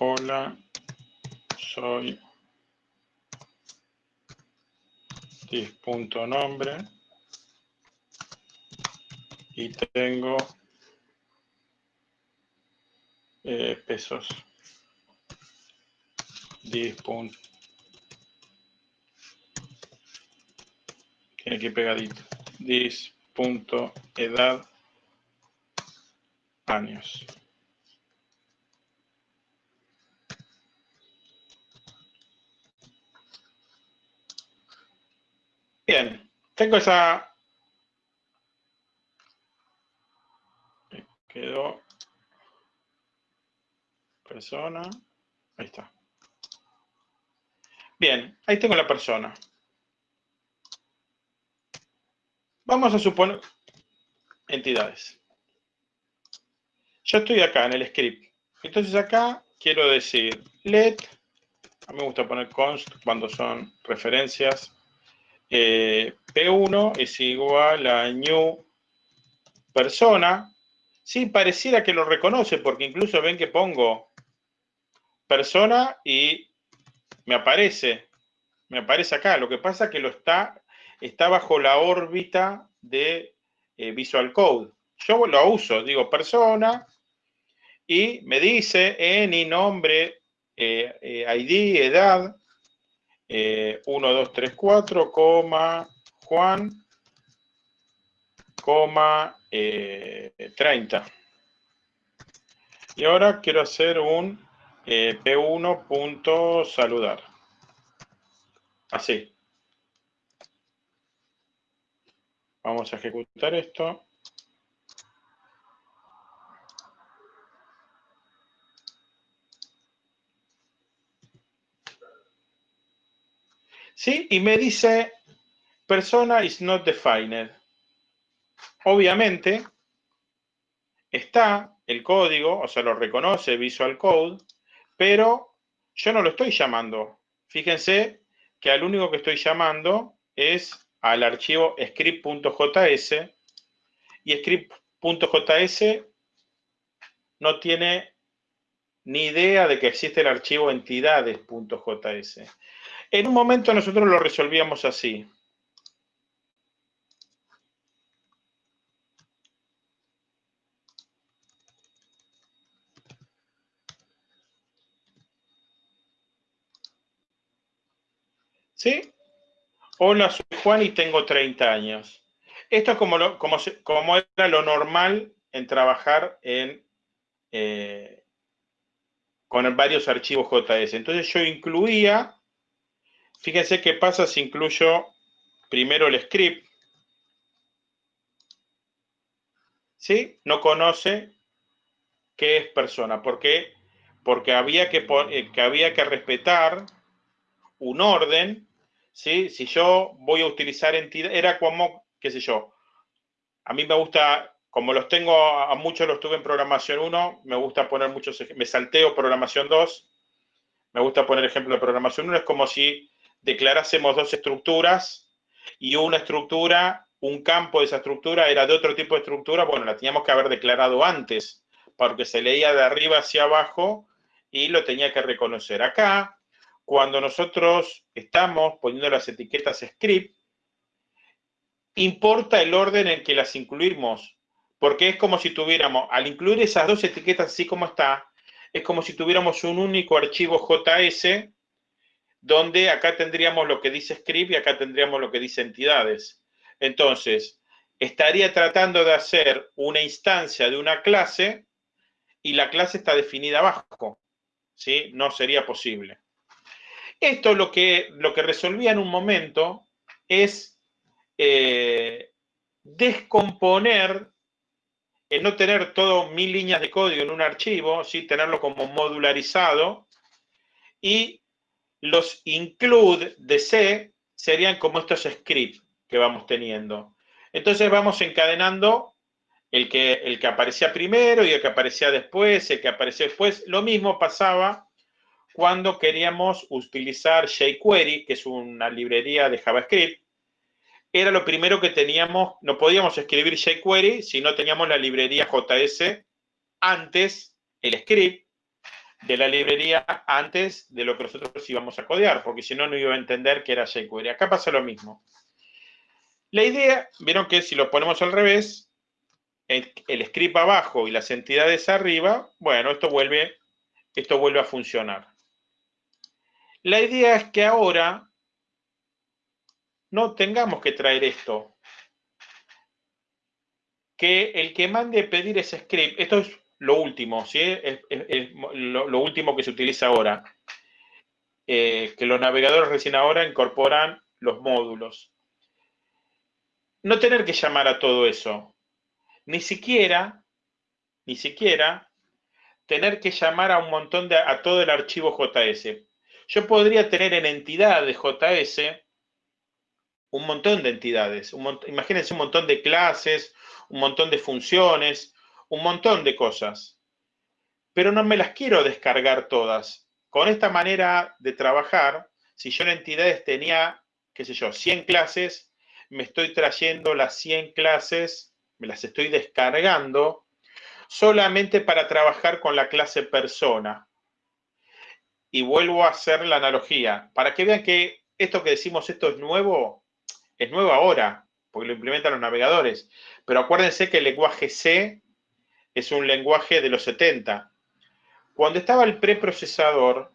Hola, soy nombre y tengo eh, pesos. Dis. Tiene que pegadito. Dis. edad años. Bien, tengo esa... Quedó persona. Ahí está. Bien, ahí tengo la persona. Vamos a suponer entidades. Yo estoy acá en el script. Entonces acá quiero decir let. A mí me gusta poner const cuando son referencias eh, P1 es igual a new persona. Sí, pareciera que lo reconoce porque incluso ven que pongo persona y me aparece, me aparece acá. Lo que pasa es que lo está, está bajo la órbita de eh, Visual Code. Yo lo uso, digo persona y me dice en y nombre, eh, ID, edad, 1, 2, 3, 4, coma, Juan, coma, 30. Eh, y ahora quiero hacer un eh, P1 punto saludar. Así. Vamos a ejecutar esto. ¿Sí? Y me dice, persona is not defined. Obviamente, está el código, o sea, lo reconoce Visual Code, pero yo no lo estoy llamando. Fíjense que al único que estoy llamando es al archivo script.js y script.js no tiene ni idea de que existe el archivo entidades.js. En un momento nosotros lo resolvíamos así. ¿Sí? Hola, soy Juan y tengo 30 años. Esto es como, como, como era lo normal en trabajar en, eh, con varios archivos JS. Entonces yo incluía Fíjense qué pasa si incluyo primero el script. ¿Sí? No conoce qué es persona. ¿Por qué? Porque había que, eh, que, había que respetar un orden. ¿sí? Si yo voy a utilizar entidad, era como, qué sé yo, a mí me gusta, como los tengo, a muchos los tuve en programación 1, me gusta poner muchos, me salteo programación 2, me gusta poner ejemplo de programación 1, es como si declarásemos dos estructuras y una estructura, un campo de esa estructura era de otro tipo de estructura, bueno, la teníamos que haber declarado antes, porque se leía de arriba hacia abajo y lo tenía que reconocer. Acá, cuando nosotros estamos poniendo las etiquetas script, importa el orden en que las incluimos, porque es como si tuviéramos, al incluir esas dos etiquetas así como está, es como si tuviéramos un único archivo JS donde acá tendríamos lo que dice script y acá tendríamos lo que dice entidades. Entonces, estaría tratando de hacer una instancia de una clase y la clase está definida abajo. ¿sí? No sería posible. Esto lo que, lo que resolvía en un momento es eh, descomponer el no tener todo mil líneas de código en un archivo, ¿sí? tenerlo como modularizado, y los include de C serían como estos scripts que vamos teniendo. Entonces vamos encadenando el que, el que aparecía primero y el que aparecía después, el que aparecía después. Lo mismo pasaba cuando queríamos utilizar jQuery, que es una librería de JavaScript. Era lo primero que teníamos, no podíamos escribir jQuery si no teníamos la librería JS antes, el script de la librería antes de lo que nosotros íbamos a codear, porque si no, no iba a entender que era jQuery. Acá pasa lo mismo. La idea, vieron que si lo ponemos al revés, el, script abajo y las entidades arriba, bueno, esto vuelve, esto vuelve a funcionar. La idea es que ahora no tengamos que traer esto. Que el que mande pedir ese script, esto es lo último, ¿sí? Es, lo, último que se utiliza ahora. Eh, que los navegadores recién ahora incorporan los módulos. No tener que llamar a todo eso ni siquiera, ni siquiera tener que llamar a un montón de, a todo el archivo JS. Yo podría tener en entidad de JS un montón de entidades. imagínense un montón de clases, un montón de funciones, un montón de cosas. Pero no me las quiero descargar todas. Con esta manera de trabajar, si yo en entidades tenía, qué sé yo, 100 clases, me estoy trayendo las 100 clases me las estoy descargando solamente para trabajar con la clase persona. Y vuelvo a hacer la analogía, para que vean que esto que decimos, esto es nuevo, es nuevo ahora, porque lo implementan los navegadores. Pero acuérdense que el lenguaje C es un lenguaje de los 70. Cuando estaba el preprocesador,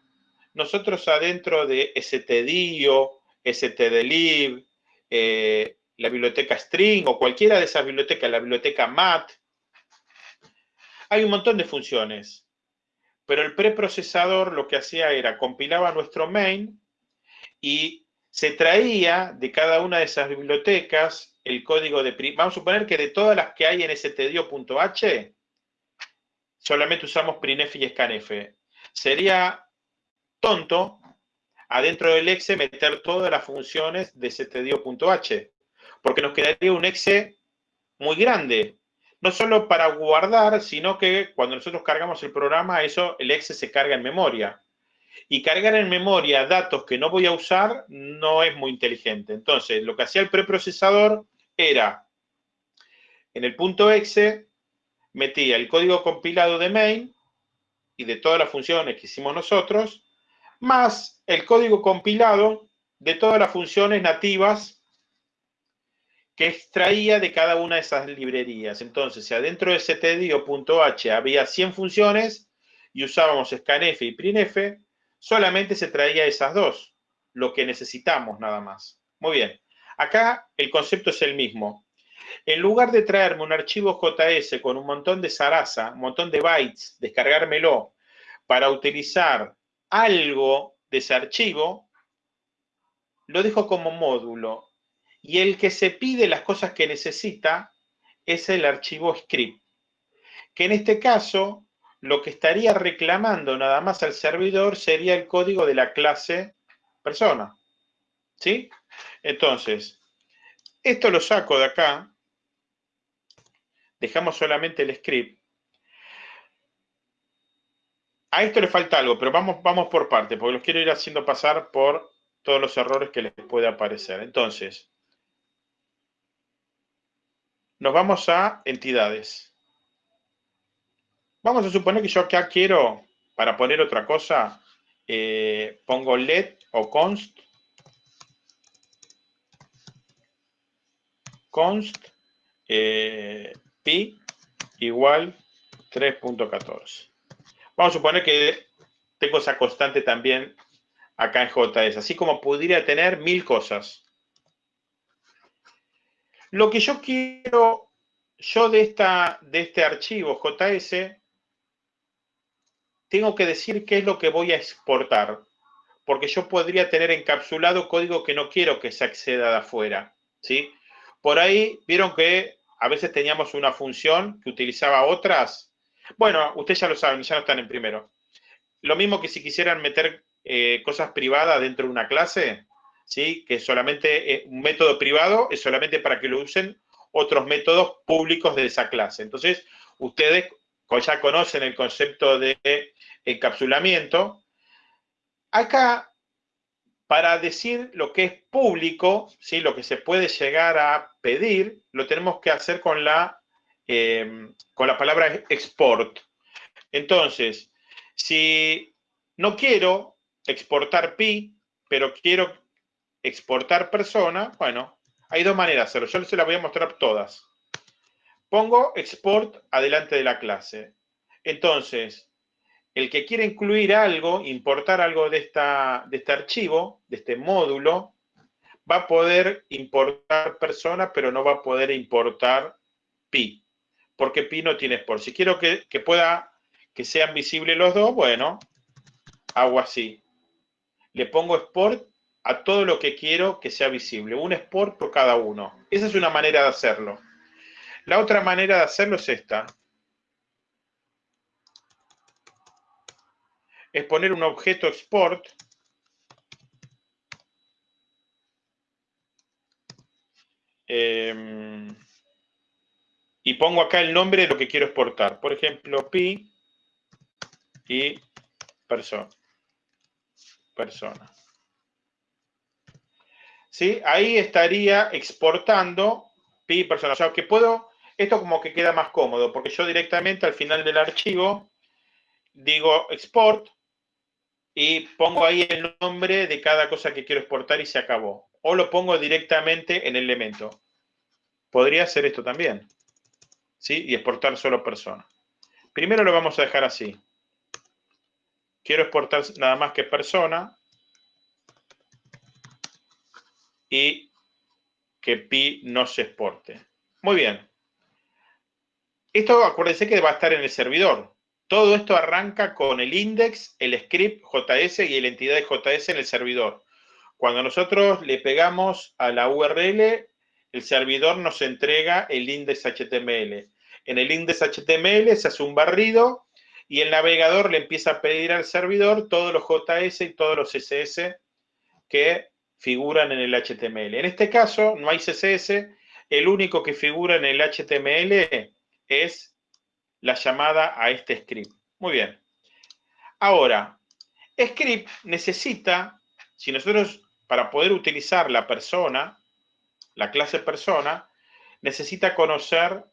nosotros adentro de stdio, stdlib, eh, la biblioteca string o cualquiera de esas bibliotecas, la biblioteca mat. Hay un montón de funciones, pero el preprocesador lo que hacía era compilaba nuestro main y se traía de cada una de esas bibliotecas el código de... Vamos a suponer que de todas las que hay en stdio.h, solamente usamos prinf y scanf. Sería tonto adentro del exe meter todas las funciones de stdio.h porque nos quedaría un exe muy grande. No solo para guardar, sino que cuando nosotros cargamos el programa, eso, el exe se carga en memoria. Y cargar en memoria datos que no voy a usar no es muy inteligente. Entonces, lo que hacía el preprocesador era, en el punto exe, metía el código compilado de main y de todas las funciones que hicimos nosotros, más el código compilado de todas las funciones nativas que extraía de cada una de esas librerías. Entonces, si adentro de stdio.h había 100 funciones y usábamos scanf y printf, solamente se traía esas dos, lo que necesitamos nada más. Muy bien. Acá el concepto es el mismo. En lugar de traerme un archivo JS con un montón de zaraza, un montón de bytes, descargármelo para utilizar algo de ese archivo, lo dejo como módulo y el que se pide las cosas que necesita es el archivo script, que en este caso lo que estaría reclamando nada más al servidor sería el código de la clase persona. ¿Sí? Entonces, esto lo saco de acá, dejamos solamente el script. A esto le falta algo, pero vamos, vamos por parte, porque los quiero ir haciendo pasar por todos los errores que les puede aparecer. Entonces, nos vamos a entidades. Vamos a suponer que yo acá quiero, para poner otra cosa, eh, pongo let o const. Const eh, igual 3.14. Vamos a suponer que tengo esa constante también acá en JS, así como pudiera tener mil cosas. Lo que yo quiero, yo de, esta, de este archivo JS, tengo que decir qué es lo que voy a exportar, porque yo podría tener encapsulado código que no quiero que se acceda de afuera, ¿sí? Por ahí vieron que a veces teníamos una función que utilizaba otras. Bueno, ustedes ya lo saben, ya no están en primero. Lo mismo que si quisieran meter eh, cosas privadas dentro de una clase, ¿sí? que solamente eh, un método privado es solamente para que lo usen otros métodos públicos de esa clase. Entonces, ustedes ya conocen el concepto de encapsulamiento. Acá, para decir lo que es público, ¿sí? lo que se puede llegar a pedir, lo tenemos que hacer con la, em, con la palabra export. Entonces, si no quiero exportar pi, pero quiero exportar persona, bueno, hay dos maneras de hacerlo. Yo se las voy a mostrar todas. Pongo export adelante de la clase. Entonces, el que quiere incluir algo, importar algo de, esta, de este archivo, de este módulo, va a poder importar persona, pero no va a poder importar pi, porque pi no tiene export. Si quiero que, que pueda, que sean visibles los dos, bueno, hago así. Le pongo export a todo lo que quiero que sea visible. Un export por cada uno. Esa es una manera de hacerlo. La otra manera de hacerlo es esta. Es poner un objeto export em, y pongo acá el nombre de lo que quiero exportar. Por ejemplo, pi y persona. Persona. ¿sí? Ahí estaría exportando pi persona. O sea, que puedo, esto como que queda más cómodo, porque yo directamente al final del archivo digo export y pongo ahí el nombre de cada cosa que quiero exportar y se acabó. O lo pongo directamente en el elemento. Podría hacer esto también. ¿Sí? Y exportar solo persona. Primero lo vamos a dejar así. Quiero exportar nada más que persona y que pi no se exporte. Muy bien. Esto acuérdense que va a estar en el servidor. Todo esto arranca con el index, el script JS y la entidad de JS en el servidor. Cuando nosotros le pegamos a la URL, el servidor nos entrega el index HTML. En el index HTML se hace un barrido y el navegador le empieza a pedir al servidor todos los JS y todos los CSS que figuran en el HTML. En este caso no hay CSS, el único que figura en el HTML es la llamada a este script. Muy bien. Ahora, script necesita, si nosotros, para poder utilizar la persona, la clase persona, necesita conocer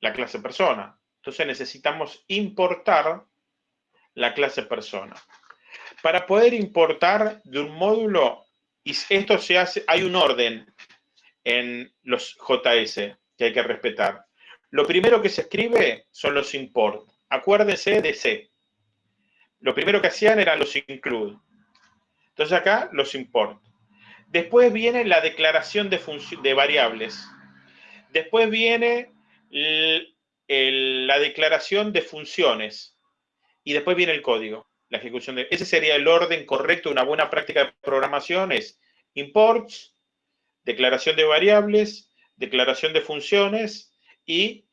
la clase persona. Entonces necesitamos importar la clase persona. Para poder importar de un módulo, y esto se hace, hay un orden en los JS que hay que respetar. Lo primero que se escribe son los import. Acuérdense de C. Lo primero que hacían eran los include. Entonces acá los import. Después viene la declaración de, de variables. Después viene la declaración de funciones. Y después viene el código la ejecución de... Ese sería el orden correcto, una buena práctica de programación imports, declaración de variables, declaración de funciones y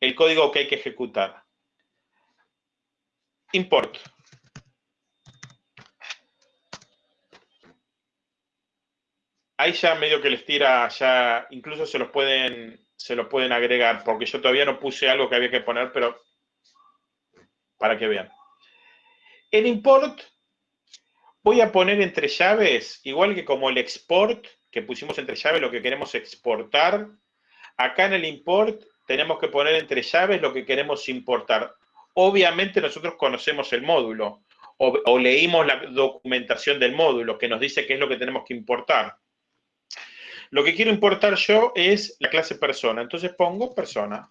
el código que hay que ejecutar. Import. Ahí ya medio que les tira, ya incluso se los pueden, se los pueden agregar, porque yo todavía no puse algo que había que poner, pero para que vean. En import voy a poner entre llaves, igual que como el export, que pusimos entre llaves lo que queremos exportar. Acá en el import tenemos que poner entre llaves lo que queremos importar. Obviamente nosotros conocemos el módulo o, o, leímos la documentación del módulo que nos dice qué es lo que tenemos que importar. Lo que quiero importar yo es la clase persona. Entonces pongo persona.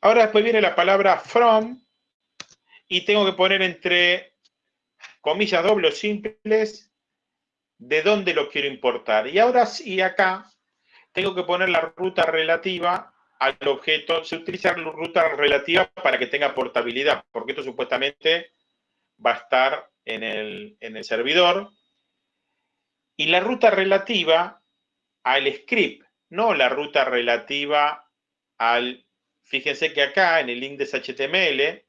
Ahora después viene la palabra from y tengo que poner entre comillas dobles simples de dónde lo quiero importar. Y ahora sí, acá tengo que poner la ruta relativa al objeto. Se utiliza la ruta relativa para que tenga portabilidad, porque esto supuestamente va a estar en el, en el servidor. Y la ruta relativa al script no la ruta relativa al... Fíjense que acá en el index HTML,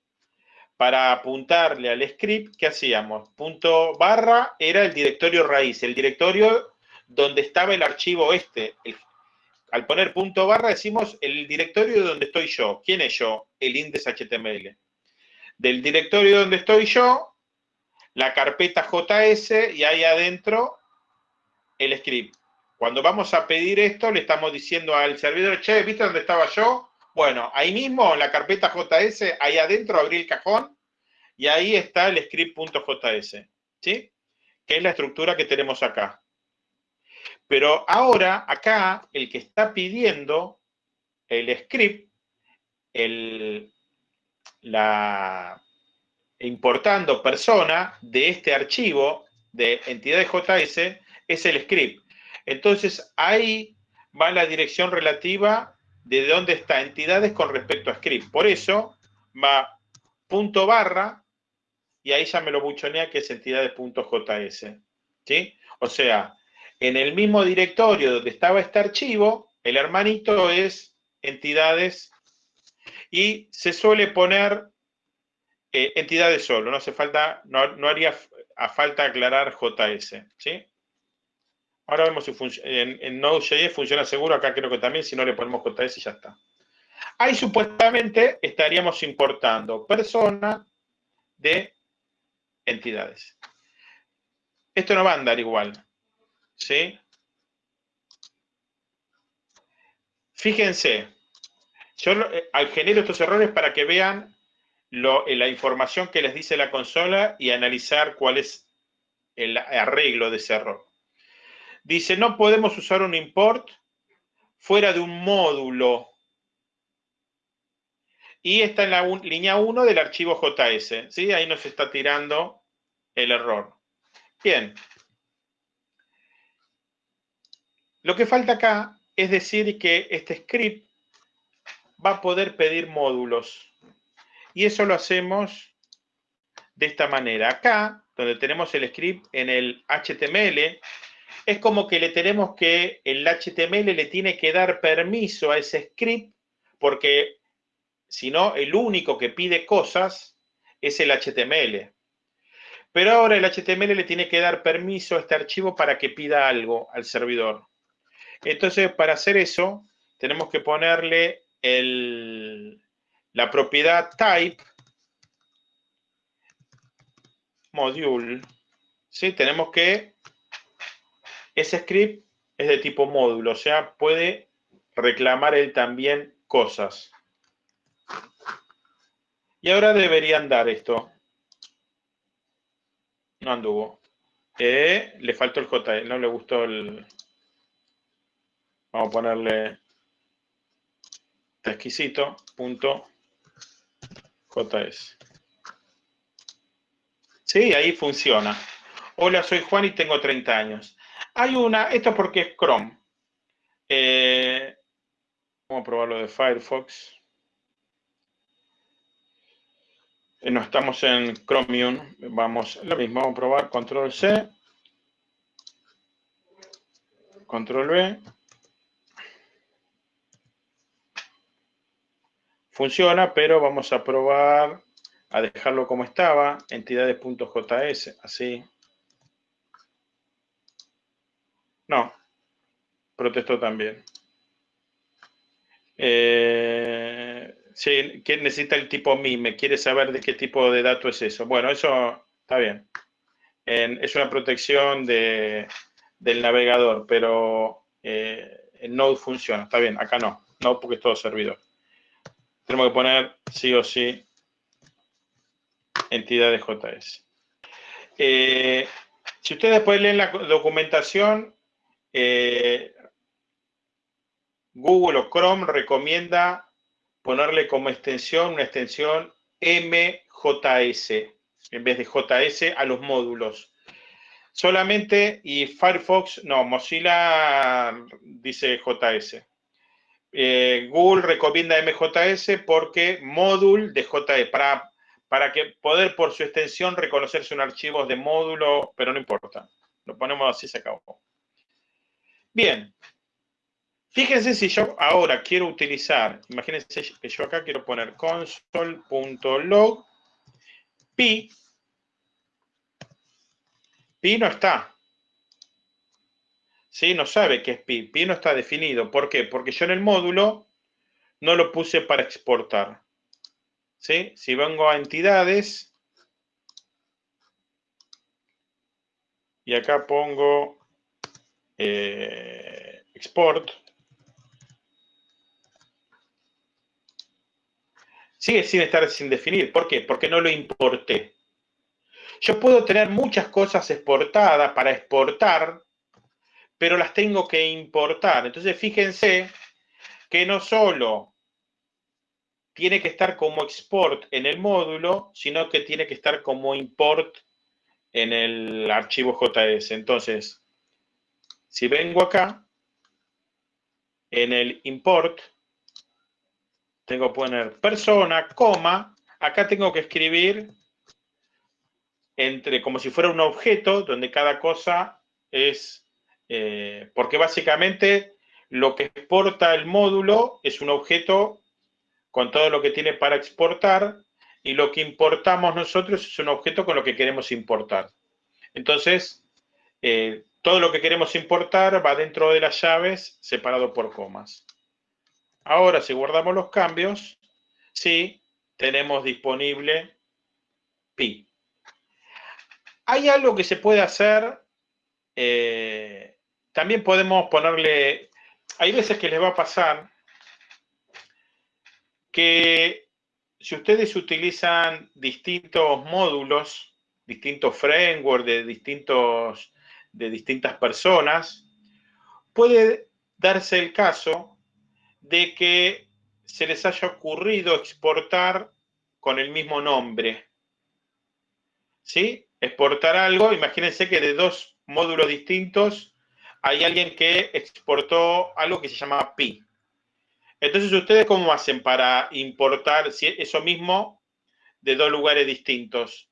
para apuntarle al script, ¿qué hacíamos? Punto barra era el directorio raíz, el directorio donde estaba el archivo este. Al poner punto barra decimos el directorio donde estoy yo. ¿Quién es yo? El index HTML. Del directorio donde estoy yo, la carpeta JS y ahí adentro el script. Cuando vamos a pedir esto, le estamos diciendo al servidor, che, ¿viste dónde estaba yo? Bueno, ahí mismo, en la carpeta JS, ahí adentro abrí el cajón y ahí está el script.js, ¿sí? Que es la estructura que tenemos acá. Pero ahora, acá, el que está pidiendo el script, el, la importando persona de este archivo de entidades JS es el script. Entonces, ahí va la dirección relativa de dónde está entidades con respecto a script. Por eso va punto barra y ahí ya me lo buchonea que es entidades.js. ¿sí? O sea, en el mismo directorio donde estaba este archivo, el hermanito es entidades y se suele poner eh, entidades solo, no hace falta, no, no haría a falta aclarar JS, ¿sí? Ahora vemos si en, en Node.js funciona seguro, acá creo que también, si no le ponemos JS y ya está. Ahí supuestamente estaríamos importando persona de entidades. Esto no va a andar igual. ¿Sí? Fíjense, yo eh, genero estos errores para que vean eh, la información que les dice la consola y analizar cuál es el arreglo de ese error. Dice, no podemos usar un import fuera de un módulo. Y está en la línea 1 del archivo JS. ¿sí? Ahí nos está tirando el error. Bien. Lo que falta acá es decir que este script va a poder pedir módulos. Y eso lo hacemos de esta manera. Acá, donde tenemos el script en el HTML, es como que le tenemos que, el HTML le tiene que dar permiso a ese script, porque si no, el único que pide cosas es el HTML. Pero ahora el HTML le tiene que dar permiso a este archivo para que pida algo al servidor. Entonces, para hacer eso, tenemos que ponerle la propiedad type module. ¿sí? Tenemos que ese script es de tipo módulo, o sea, puede reclamar él también cosas. Y ahora deberían dar esto. No anduvo. Eh, le faltó el JS, no le gustó el... Vamos a ponerle exquisito punto JS. Sí, ahí funciona. Hola, soy Juan y tengo 30 años. Hay una, esto porque es Chrome. Eh, vamos a probarlo de Firefox. Eh, no estamos en Chromium. Vamos, lo mismo, vamos a probar Control C. Control V. Funciona, pero vamos a probar a dejarlo como estaba, entidades.js, así. No, protestó también. Eh, sí, que necesita el tipo MIME, quiere saber de qué tipo de dato es eso. Bueno, eso está bien. es una protección del navegador, pero eh, Node funciona, está bien, acá no, no porque es todo servidor. Tenemos que poner sí o sí entidades JS. Eh, si ustedes después leen la documentación, eh, Google o Chrome recomienda ponerle como extensión una extensión MJS en vez de JS a los módulos. Solamente, y Firefox, no, Mozilla dice JS. Eh, Google recomienda MJS porque módulo de JS, para, para que poder por su extensión reconocerse un archivo de módulo, pero no importa. Lo ponemos así, se acabó. Bien. Fíjense si yo ahora quiero utilizar, imagínense que yo acá quiero poner console.log pi. Pi no está. ¿Sí? No sabe qué es pi. Pi no está definido. ¿Por qué? Porque yo en el módulo no lo puse para exportar. ¿Sí? Si vengo a entidades y acá pongo eh, export, sigue sin estar sin definir. ¿Por qué? Porque no lo importé. Yo puedo tener muchas cosas exportadas para exportar, pero las tengo que importar. Entonces, fíjense que no solo tiene que estar como export en el módulo, sino que tiene que estar como import en el archivo JS. Entonces, si vengo acá, en el import, tengo que poner persona, coma, acá tengo que escribir entre como si fuera un objeto donde cada cosa es, eh, porque básicamente lo que exporta el módulo es un objeto con todo lo que tiene para exportar y lo que importamos nosotros es un objeto con lo que queremos importar. Entonces, eh, todo lo que queremos importar va dentro de las llaves separado por comas. Ahora, si guardamos los cambios, sí, tenemos disponible pi. Hay algo que se puede hacer, eh, también podemos ponerle, hay veces que les va a pasar que si ustedes utilizan distintos módulos, distintos frameworks de, distintos, de distintas personas, puede darse el caso de que se les haya ocurrido exportar con el mismo nombre. ¿Sí? Exportar algo, imagínense que de dos módulos distintos hay alguien que exportó algo que se llama pi. Entonces, ¿ustedes cómo hacen para importar eso mismo de dos lugares distintos?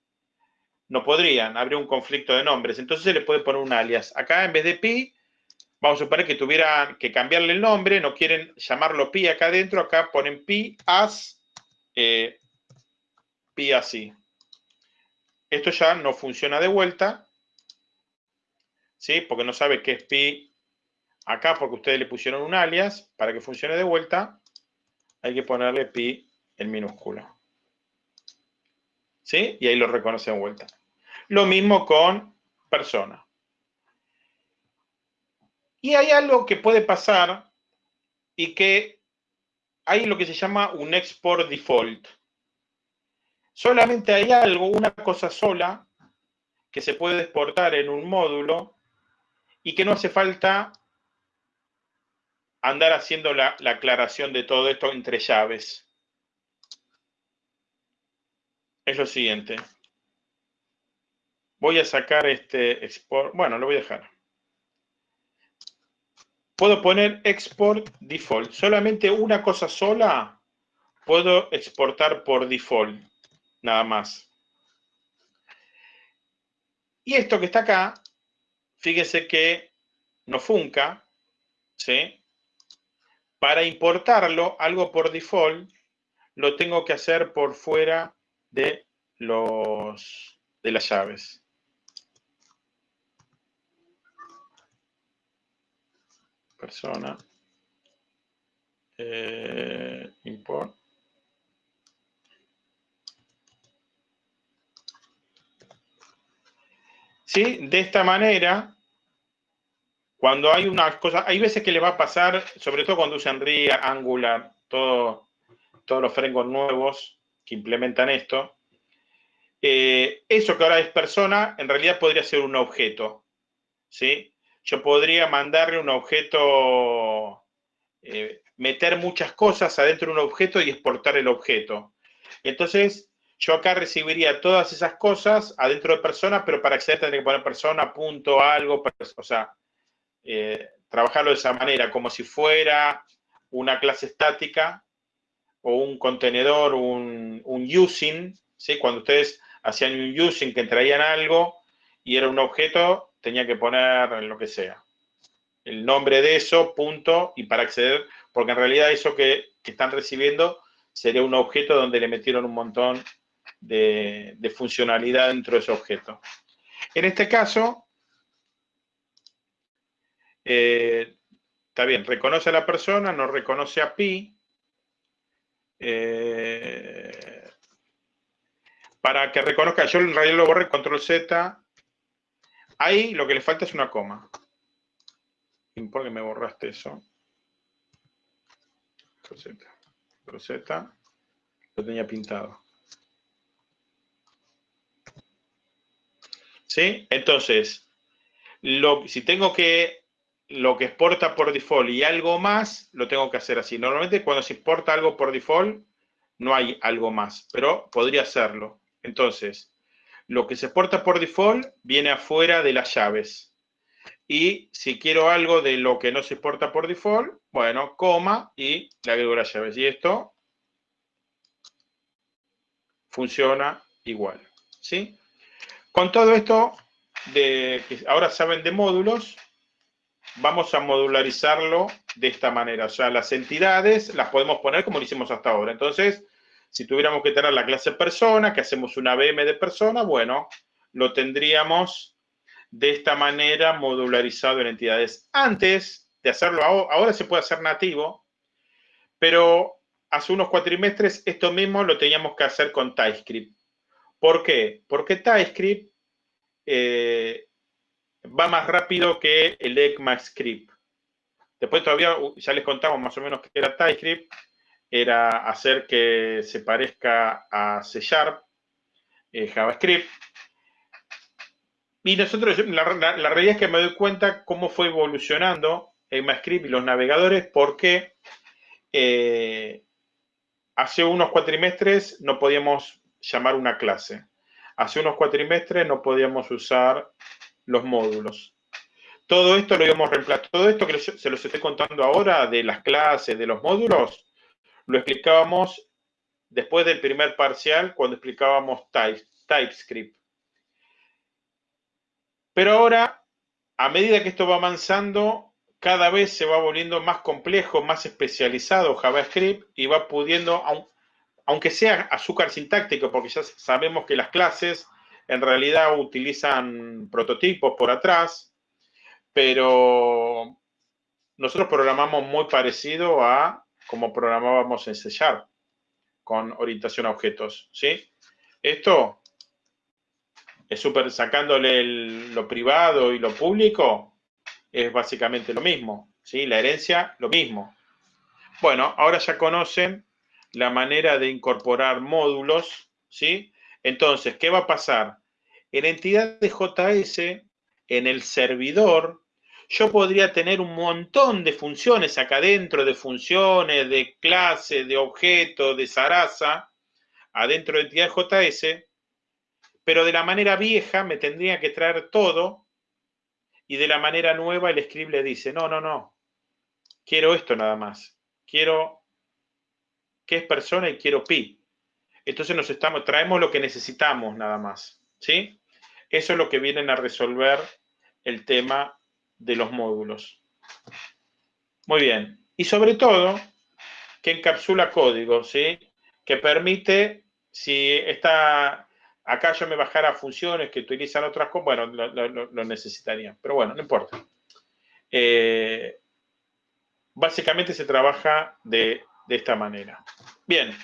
No podrían, habría un conflicto de nombres. Entonces se le puede poner un alias. Acá en vez de pi, Vamos a suponer que tuvieran que cambiarle el nombre, no quieren llamarlo pi acá adentro, acá ponen pi as, eh, pi así. Esto ya no funciona de vuelta, ¿sí? Porque no sabe qué es pi acá, porque ustedes le pusieron un alias. Para que funcione de vuelta, hay que ponerle pi en minúscula. ¿Sí? Y ahí lo reconoce de vuelta. Lo mismo con persona. Y hay algo que puede pasar y que hay lo que se llama un export default. Solamente hay algo, una cosa sola, que se puede exportar en un módulo y que no hace falta andar haciendo la, la aclaración de todo esto entre llaves. Es lo siguiente. Voy a sacar este export, bueno, lo voy a dejar puedo poner export default. Solamente una cosa sola puedo exportar por default, nada más. Y esto que está acá, fíjese que no funca, ¿sí? Para importarlo, algo por default, lo tengo que hacer por fuera de, los, de las llaves. persona, eh, import. ¿Sí? De esta manera, cuando hay unas cosas, hay veces que le va a pasar, sobre todo cuando usan RIA, Angular, todo, todos los frameworks nuevos que implementan esto, eh, eso que ahora es persona, en realidad podría ser un objeto, ¿sí? yo podría mandarle un objeto, eh, meter muchas cosas adentro de un objeto y exportar el objeto. Entonces, yo acá recibiría todas esas cosas adentro de persona, pero para acceder tendría que poner persona, punto, algo, o sea, eh, trabajarlo de esa manera, como si fuera una clase estática o un contenedor, un, un using, ¿sí? Cuando ustedes hacían un using que traían algo y era un objeto, tenía que poner lo que sea. el nombre de eso, punto, y para acceder, porque en realidad eso que, están recibiendo sería un objeto donde le metieron un montón de, funcionalidad dentro de ese objeto. En este caso, eh, está bien, reconoce a la persona, no reconoce a pi. Eh, para que reconozca, yo en realidad lo borré, control Z. Ahí lo que le falta es una coma. ¿Por qué me borraste eso? Roseta. Roseta. Lo tenía pintado. ¿Sí? Entonces, lo, si tengo que lo que exporta por default y algo más, lo tengo que hacer así. Normalmente cuando se exporta algo por default, no hay algo más, pero podría hacerlo. Entonces, lo que se exporta por default viene afuera de las llaves. Y si quiero algo de lo que no se exporta por default, bueno, coma y le agrego las llaves. Y esto funciona igual. ¿sí? Con todo esto, de, que ahora saben de módulos, vamos a modularizarlo de esta manera. O sea, las entidades las podemos poner como lo hicimos hasta ahora. Entonces, si tuviéramos que tener la clase persona, que hacemos una BM de persona, bueno, lo tendríamos de esta manera modularizado en entidades. Antes de hacerlo, ahora se puede hacer nativo, pero hace unos cuatrimestres esto mismo lo teníamos que hacer con TypeScript. ¿Por qué? Porque TypeScript eh, va más rápido que el ECMAScript. Después todavía ya les contamos más o menos qué era TypeScript. Era hacer que se parezca a C Sharp, eh, JavaScript. Y nosotros, la, realidad es que me doy cuenta cómo fue evolucionando ECMAScript y los navegadores, porque eh, hace unos cuatrimestres no podíamos llamar una clase. Hace unos cuatrimestres no podíamos usar los módulos. Todo esto lo íbamos reemplazar. Todo esto que se los estoy contando ahora de las clases, de los módulos, lo explicábamos después del primer parcial cuando explicábamos TypeScript. Pero ahora, a medida que esto va avanzando, cada vez se va volviendo más complejo, más especializado JavaScript y va pudiendo, aunque sea azúcar sintáctico, porque ya sabemos que las clases en realidad utilizan prototipos por atrás, pero nosotros programamos muy parecido a como programábamos en C con orientación a objetos, ¿sí? Esto es súper, sacándole lo privado y lo público, es básicamente lo mismo, ¿sí? La herencia, lo mismo. Bueno, ahora ya conocen la manera de incorporar módulos, ¿sí? Entonces, ¿qué va a pasar? En entidad de JS, en el servidor, yo podría tener un montón de funciones acá adentro, de funciones, de clases, de objetos, de Sarasa, adentro de entidad JS, pero de la manera vieja me tendría que traer todo y de la manera nueva el script le dice, no, no, no, quiero esto nada más, quiero que es persona y quiero pi. Entonces nos traemos lo que necesitamos nada más. ¿sí? Eso es lo que vienen a resolver el tema de los módulos. Muy bien. Y sobre todo, que encapsula código, ¿sí? Que permite, si está, acá yo me bajara funciones que utilizan otras cosas, bueno, lo, necesitaría. Pero bueno, no importa. Eh, básicamente se trabaja de esta manera. Bien.